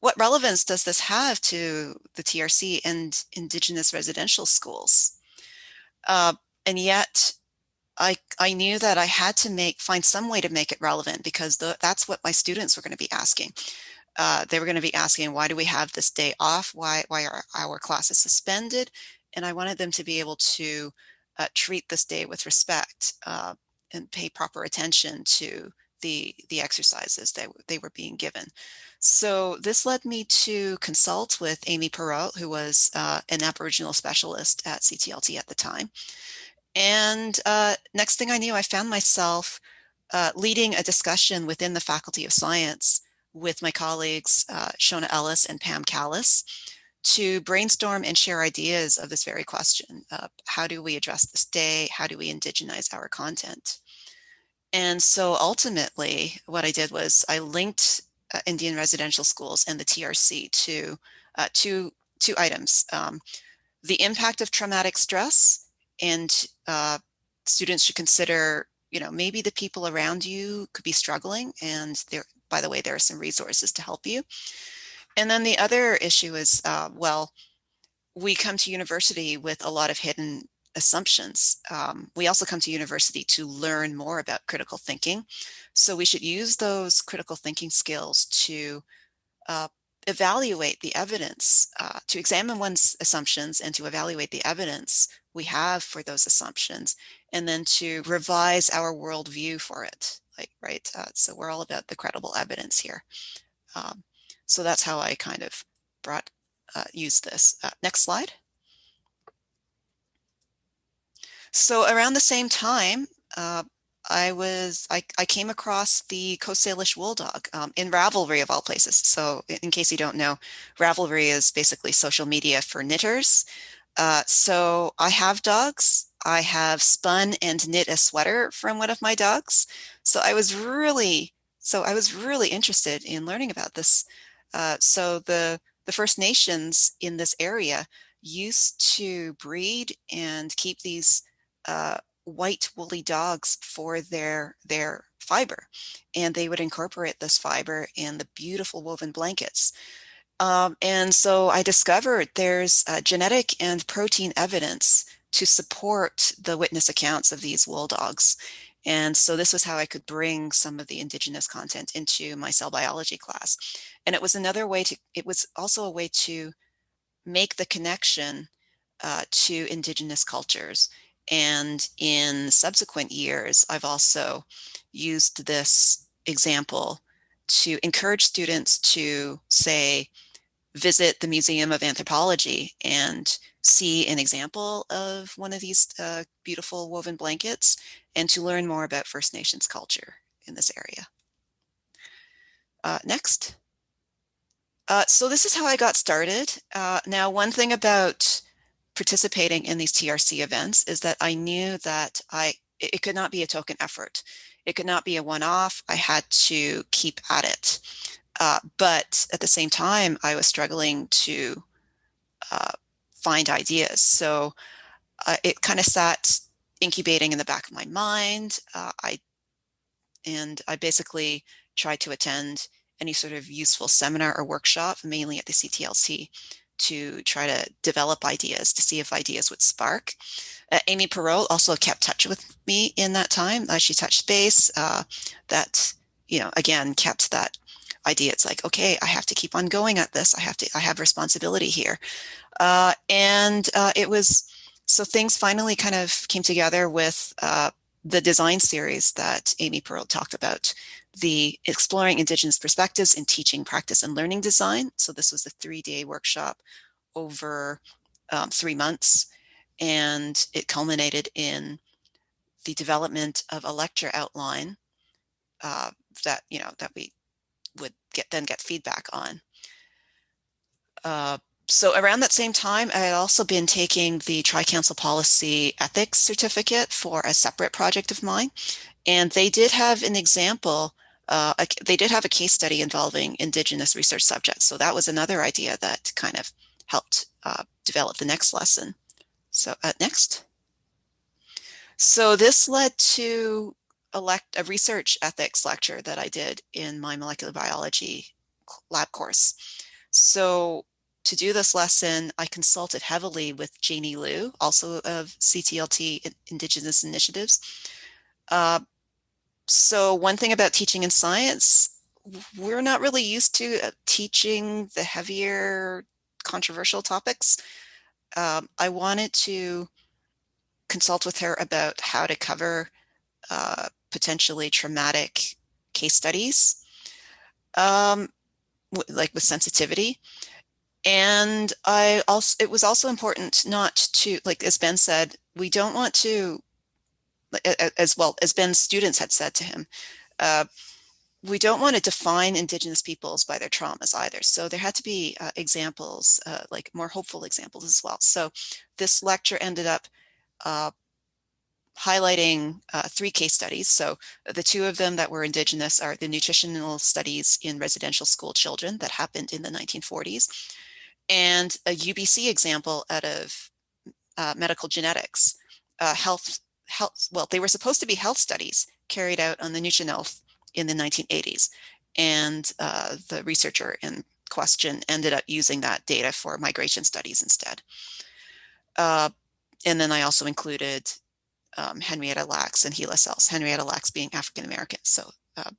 what relevance does this have to the TRC and Indigenous residential schools? Uh, and yet I, I knew that I had to make find some way to make it relevant because the, that's what my students were going to be asking. Uh, they were going to be asking, why do we have this day off? Why, why are our classes suspended? And I wanted them to be able to uh, treat this day with respect uh, and pay proper attention to the, the exercises that they were being given. So this led me to consult with Amy Perreault, who was uh, an Aboriginal specialist at CTLT at the time. And uh, next thing I knew, I found myself uh, leading a discussion within the Faculty of Science with my colleagues, uh, Shona Ellis and Pam Kalas, to brainstorm and share ideas of this very question. how do we address this day? How do we indigenize our content? And so ultimately, what I did was I linked uh, Indian residential schools and the TRC to uh, two, two items. Um, the impact of traumatic stress and uh, students should consider, you know, maybe the people around you could be struggling and there, by the way, there are some resources to help you. And then the other issue is, uh, well, we come to university with a lot of hidden assumptions. Um, we also come to university to learn more about critical thinking. So we should use those critical thinking skills to uh, evaluate the evidence, uh, to examine one's assumptions and to evaluate the evidence we have for those assumptions, and then to revise our worldview for it. Like, right? Uh, so we're all about the credible evidence here. Um, so that's how I kind of brought, uh, use this. Uh, next slide. So around the same time, uh, I was I, I came across the Coast Salish Wool Dog um, in Ravelry of all places. So in case you don't know, Ravelry is basically social media for knitters. Uh, so I have dogs. I have spun and knit a sweater from one of my dogs. So I was really so I was really interested in learning about this. Uh, so the the First Nations in this area used to breed and keep these uh, white woolly dogs for their their fiber and they would incorporate this fiber in the beautiful woven blankets um, and so I discovered there's uh, genetic and protein evidence to support the witness accounts of these wool dogs And so this was how I could bring some of the indigenous content into my cell biology class. And it was another way to, it was also a way to make the connection uh, to indigenous cultures. And in subsequent years, I've also used this example to encourage students to say, visit the Museum of Anthropology and see an example of one of these uh, beautiful woven blankets and to learn more about First Nations culture in this area. Uh, next. Uh, so this is how I got started. Uh, now, one thing about participating in these TRC events is that I knew that I it could not be a token effort. It could not be a one-off. I had to keep at it. Uh, but at the same time, I was struggling to uh, find ideas. So uh, it kind of sat incubating in the back of my mind. Uh, I and I basically tried to attend any sort of useful seminar or workshop, mainly at the CTLT, to try to develop ideas to see if ideas would spark. Uh, Amy Perreault also kept touch with me in that time. Uh, she touched base. Uh, that you know again kept that idea. It's like okay, I have to keep on going at this. I have to. I have responsibility here, uh, and uh, it was so things finally kind of came together with uh, the design series that Amy Perreault talked about, the exploring Indigenous perspectives in teaching, practice, and learning design. So this was a three-day workshop over um, three months, and it culminated in the development of a lecture outline uh, that you know that we would get then get feedback on. Uh, so around that same time, I had also been taking the Tri-Council Policy Ethics Certificate for a separate project of mine. And they did have an example, uh, a, they did have a case study involving Indigenous research subjects. So that was another idea that kind of helped uh, develop the next lesson. So uh, next. So this led to elect a research ethics lecture that I did in my molecular biology lab course. So to do this lesson, I consulted heavily with Janey Lew, also of CTLT Indigenous Initiatives. Uh, so one thing about teaching in science, we're not really used to uh, teaching the heavier controversial topics. Um, I wanted to consult with her about how to cover uh, potentially traumatic case studies, um, like with sensitivity. And I also, it was also important not to, like, as Ben said, we don't want to, as well as Ben's students had said to him, uh, we don't want to define Indigenous peoples by their traumas either. So there had to be uh, examples, uh, like more hopeful examples as well. So this lecture ended up uh, highlighting uh, three case studies. So the two of them that were Indigenous are the nutritional studies in residential school children that happened in the 1940s and a UBC example out of uh, medical genetics, uh, health, health, well, they were supposed to be health studies carried out on the Nuu-chah-nulth in the 1980s. And uh, the researcher in question ended up using that data for migration studies instead. Uh, and then I also included um, Henrietta Lacks and HeLa cells, Henrietta Lacks being African American. So uh,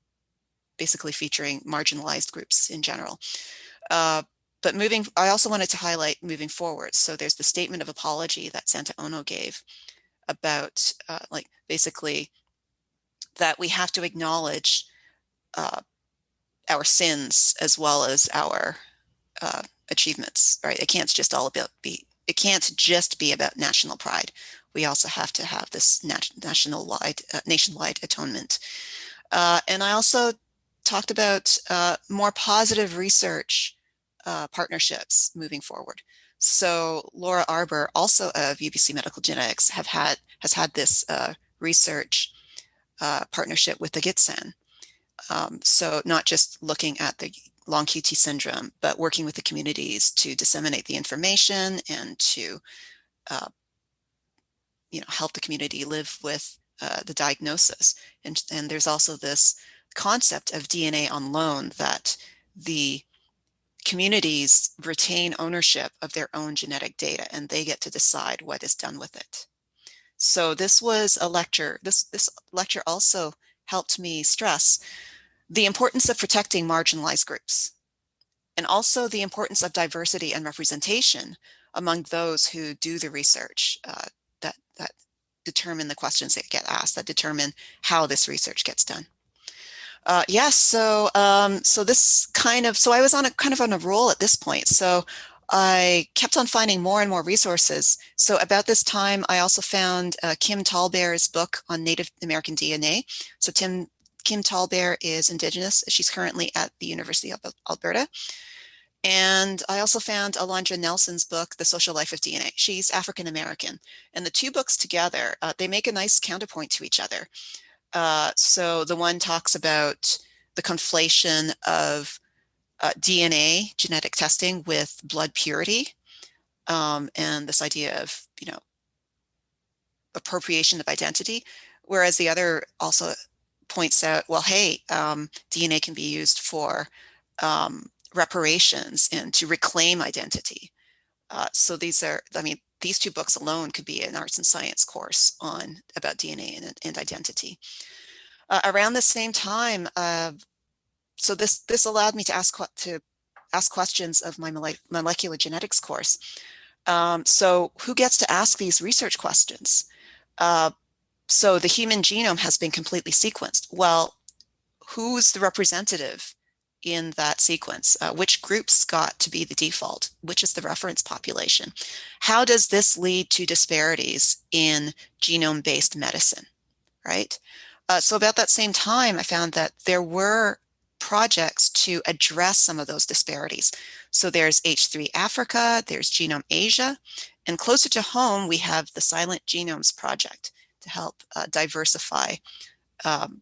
basically featuring marginalized groups in general. Uh, but moving, I also wanted to highlight moving forward. So there's the statement of apology that Santa Ono gave about uh, like basically that we have to acknowledge uh, our sins as well as our uh, achievements, right? It can't just all about be, it can't just be about national pride. We also have to have this nat national wide, uh, nationwide atonement. Uh, and I also talked about uh, more positive research uh, partnerships moving forward. So Laura Arbour, also of UBC Medical Genetics, have had has had this uh, research uh, partnership with the Gitxsan. Um, so not just looking at the long QT syndrome, but working with the communities to disseminate the information and to, uh, you know, help the community live with uh, the diagnosis. And, and there's also this concept of DNA on loan that the communities retain ownership of their own genetic data and they get to decide what is done with it. So this was a lecture. This, this lecture also helped me stress the importance of protecting marginalized groups and also the importance of diversity and representation among those who do the research uh, that, that determine the questions that get asked, that determine how this research gets done. Uh, yes, yeah, so um, so this kind of so I was on a kind of on a roll at this point. So I kept on finding more and more resources. So about this time, I also found uh, Kim TallBear's book on Native American DNA. So Tim Kim TallBear is Indigenous. She's currently at the University of Alberta. And I also found Alondra Nelson's book, The Social Life of DNA. She's African American. And the two books together, uh, they make a nice counterpoint to each other. Uh, so the one talks about the conflation of uh, DNA genetic testing with blood purity um, and this idea of, you know, appropriation of identity. Whereas the other also points out, well, hey, um, DNA can be used for um, reparations and to reclaim identity. Uh, so these are, I mean, these two books alone could be an arts and science course on about DNA and, and identity. Uh, around the same time, uh, so this this allowed me to ask to ask questions of my molecular genetics course. Um, so who gets to ask these research questions? Uh, so the human genome has been completely sequenced. Well, who's the representative in that sequence? Uh, which groups got to be the default? Which is the reference population? How does this lead to disparities in genome-based medicine, right? Uh, so about that same time, I found that there were projects to address some of those disparities. So there's H3 Africa, there's Genome Asia, and closer to home, we have the Silent Genomes Project to help uh, diversify um,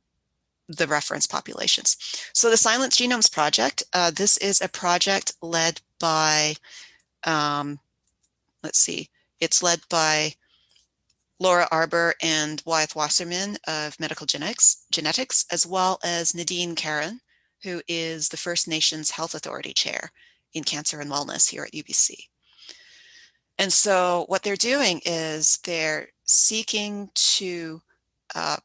the reference populations. So the Silent Genomes Project, uh, this is a project led by, um, let's see, it's led by Laura Arbour and Wyeth Wasserman of Medical Genetics, Genetics, as well as Nadine Caron, who is the First Nations Health Authority Chair in Cancer and Wellness here at UBC. And so what they're doing is they're seeking to uh,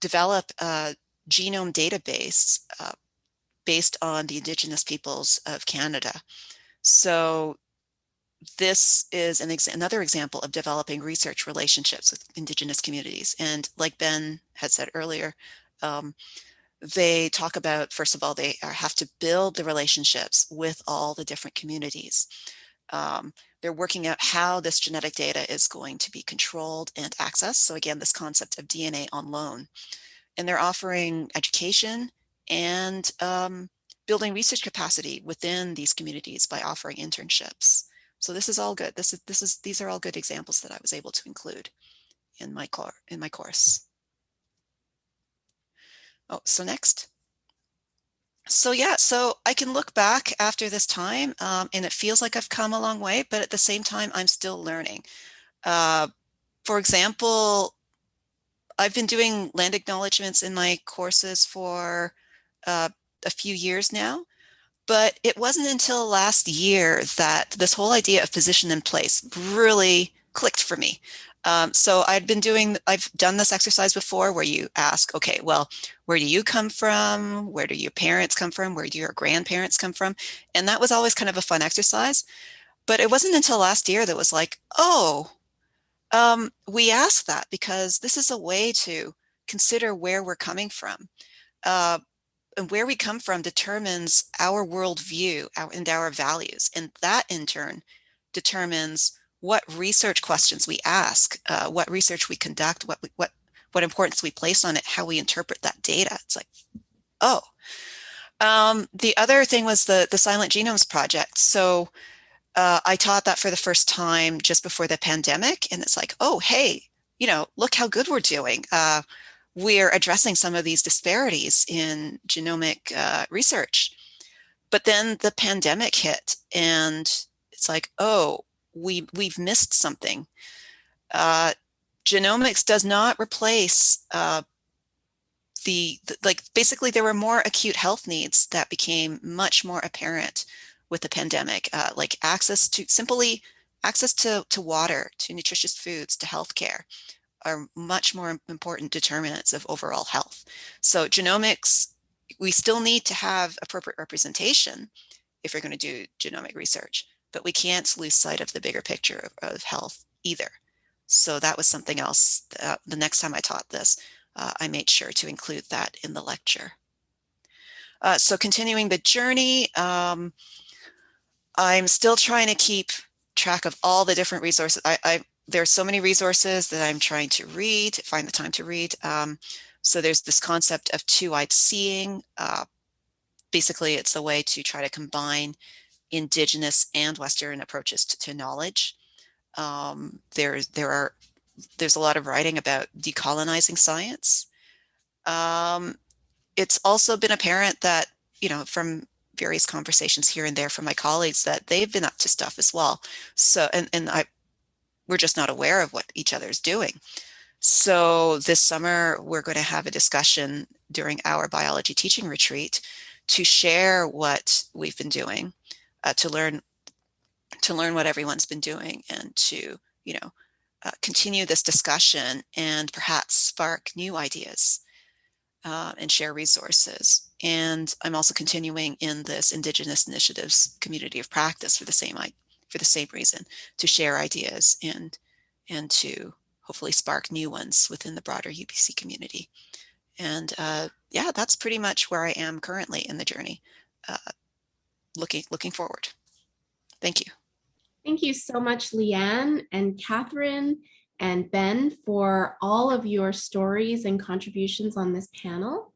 develop a genome database uh, based on the Indigenous peoples of Canada. So this is an ex another example of developing research relationships with Indigenous communities. And like Ben had said earlier, um, they talk about, first of all, they are, have to build the relationships with all the different communities. Um, they're working out how this genetic data is going to be controlled and accessed. So again, this concept of DNA on loan. And they're offering education and um, building research capacity within these communities by offering internships. So this is all good. This is this is these are all good examples that I was able to include in my core in my course. Oh, so next. So yeah, so I can look back after this time um, and it feels like I've come a long way, but at the same time, I'm still learning. Uh, for example, I've been doing land acknowledgements in my courses for uh, a few years now, but it wasn't until last year that this whole idea of position in place really clicked for me. Um, so I'd been doing, I've done this exercise before where you ask, okay, well, where do you come from? Where do your parents come from? Where do your grandparents come from? And that was always kind of a fun exercise. But it wasn't until last year that was like, oh, um, we ask that because this is a way to consider where we're coming from. Uh, and where we come from determines our worldview our, and our values. And that in turn determines what research questions we ask, uh, what research we conduct, what, we, what, what importance we place on it, how we interpret that data. It's like, oh. Um, the other thing was the, the Silent Genomes Project. So uh, I taught that for the first time just before the pandemic. And it's like, oh, hey, you know, look how good we're doing. Uh, we're addressing some of these disparities in genomic uh, research. But then the pandemic hit and it's like, oh, we, we've missed something. Uh, genomics does not replace uh, the, the, like basically there were more acute health needs that became much more apparent with the pandemic, uh, like access to simply access to, to water, to nutritious foods, to healthcare, are much more important determinants of overall health. So genomics, we still need to have appropriate representation if we're going to do genomic research, but we can't lose sight of the bigger picture of, of health either. So that was something else. Uh, the next time I taught this, uh, I made sure to include that in the lecture. Uh, so continuing the journey, um, I'm still trying to keep track of all the different resources. I, I there are so many resources that I'm trying to read, find the time to read. Um, so there's this concept of two-eyed seeing. Uh, basically, it's a way to try to combine indigenous and Western approaches to, to knowledge. Um, there's there are there's a lot of writing about decolonizing science. Um, it's also been apparent that you know from various conversations here and there from my colleagues that they've been up to stuff as well. So and and I we're just not aware of what each other's doing. So this summer, we're going to have a discussion during our biology teaching retreat to share what we've been doing, uh, to learn to learn what everyone's been doing and to, you know, uh, continue this discussion and perhaps spark new ideas uh, and share resources. And I'm also continuing in this Indigenous Initiatives Community of Practice for the same for the same reason, to share ideas and and to hopefully spark new ones within the broader UBC community. And uh, yeah, that's pretty much where I am currently in the journey, uh, looking looking forward. Thank you. Thank you so much, Leanne and Catherine and Ben for all of your stories and contributions on this panel.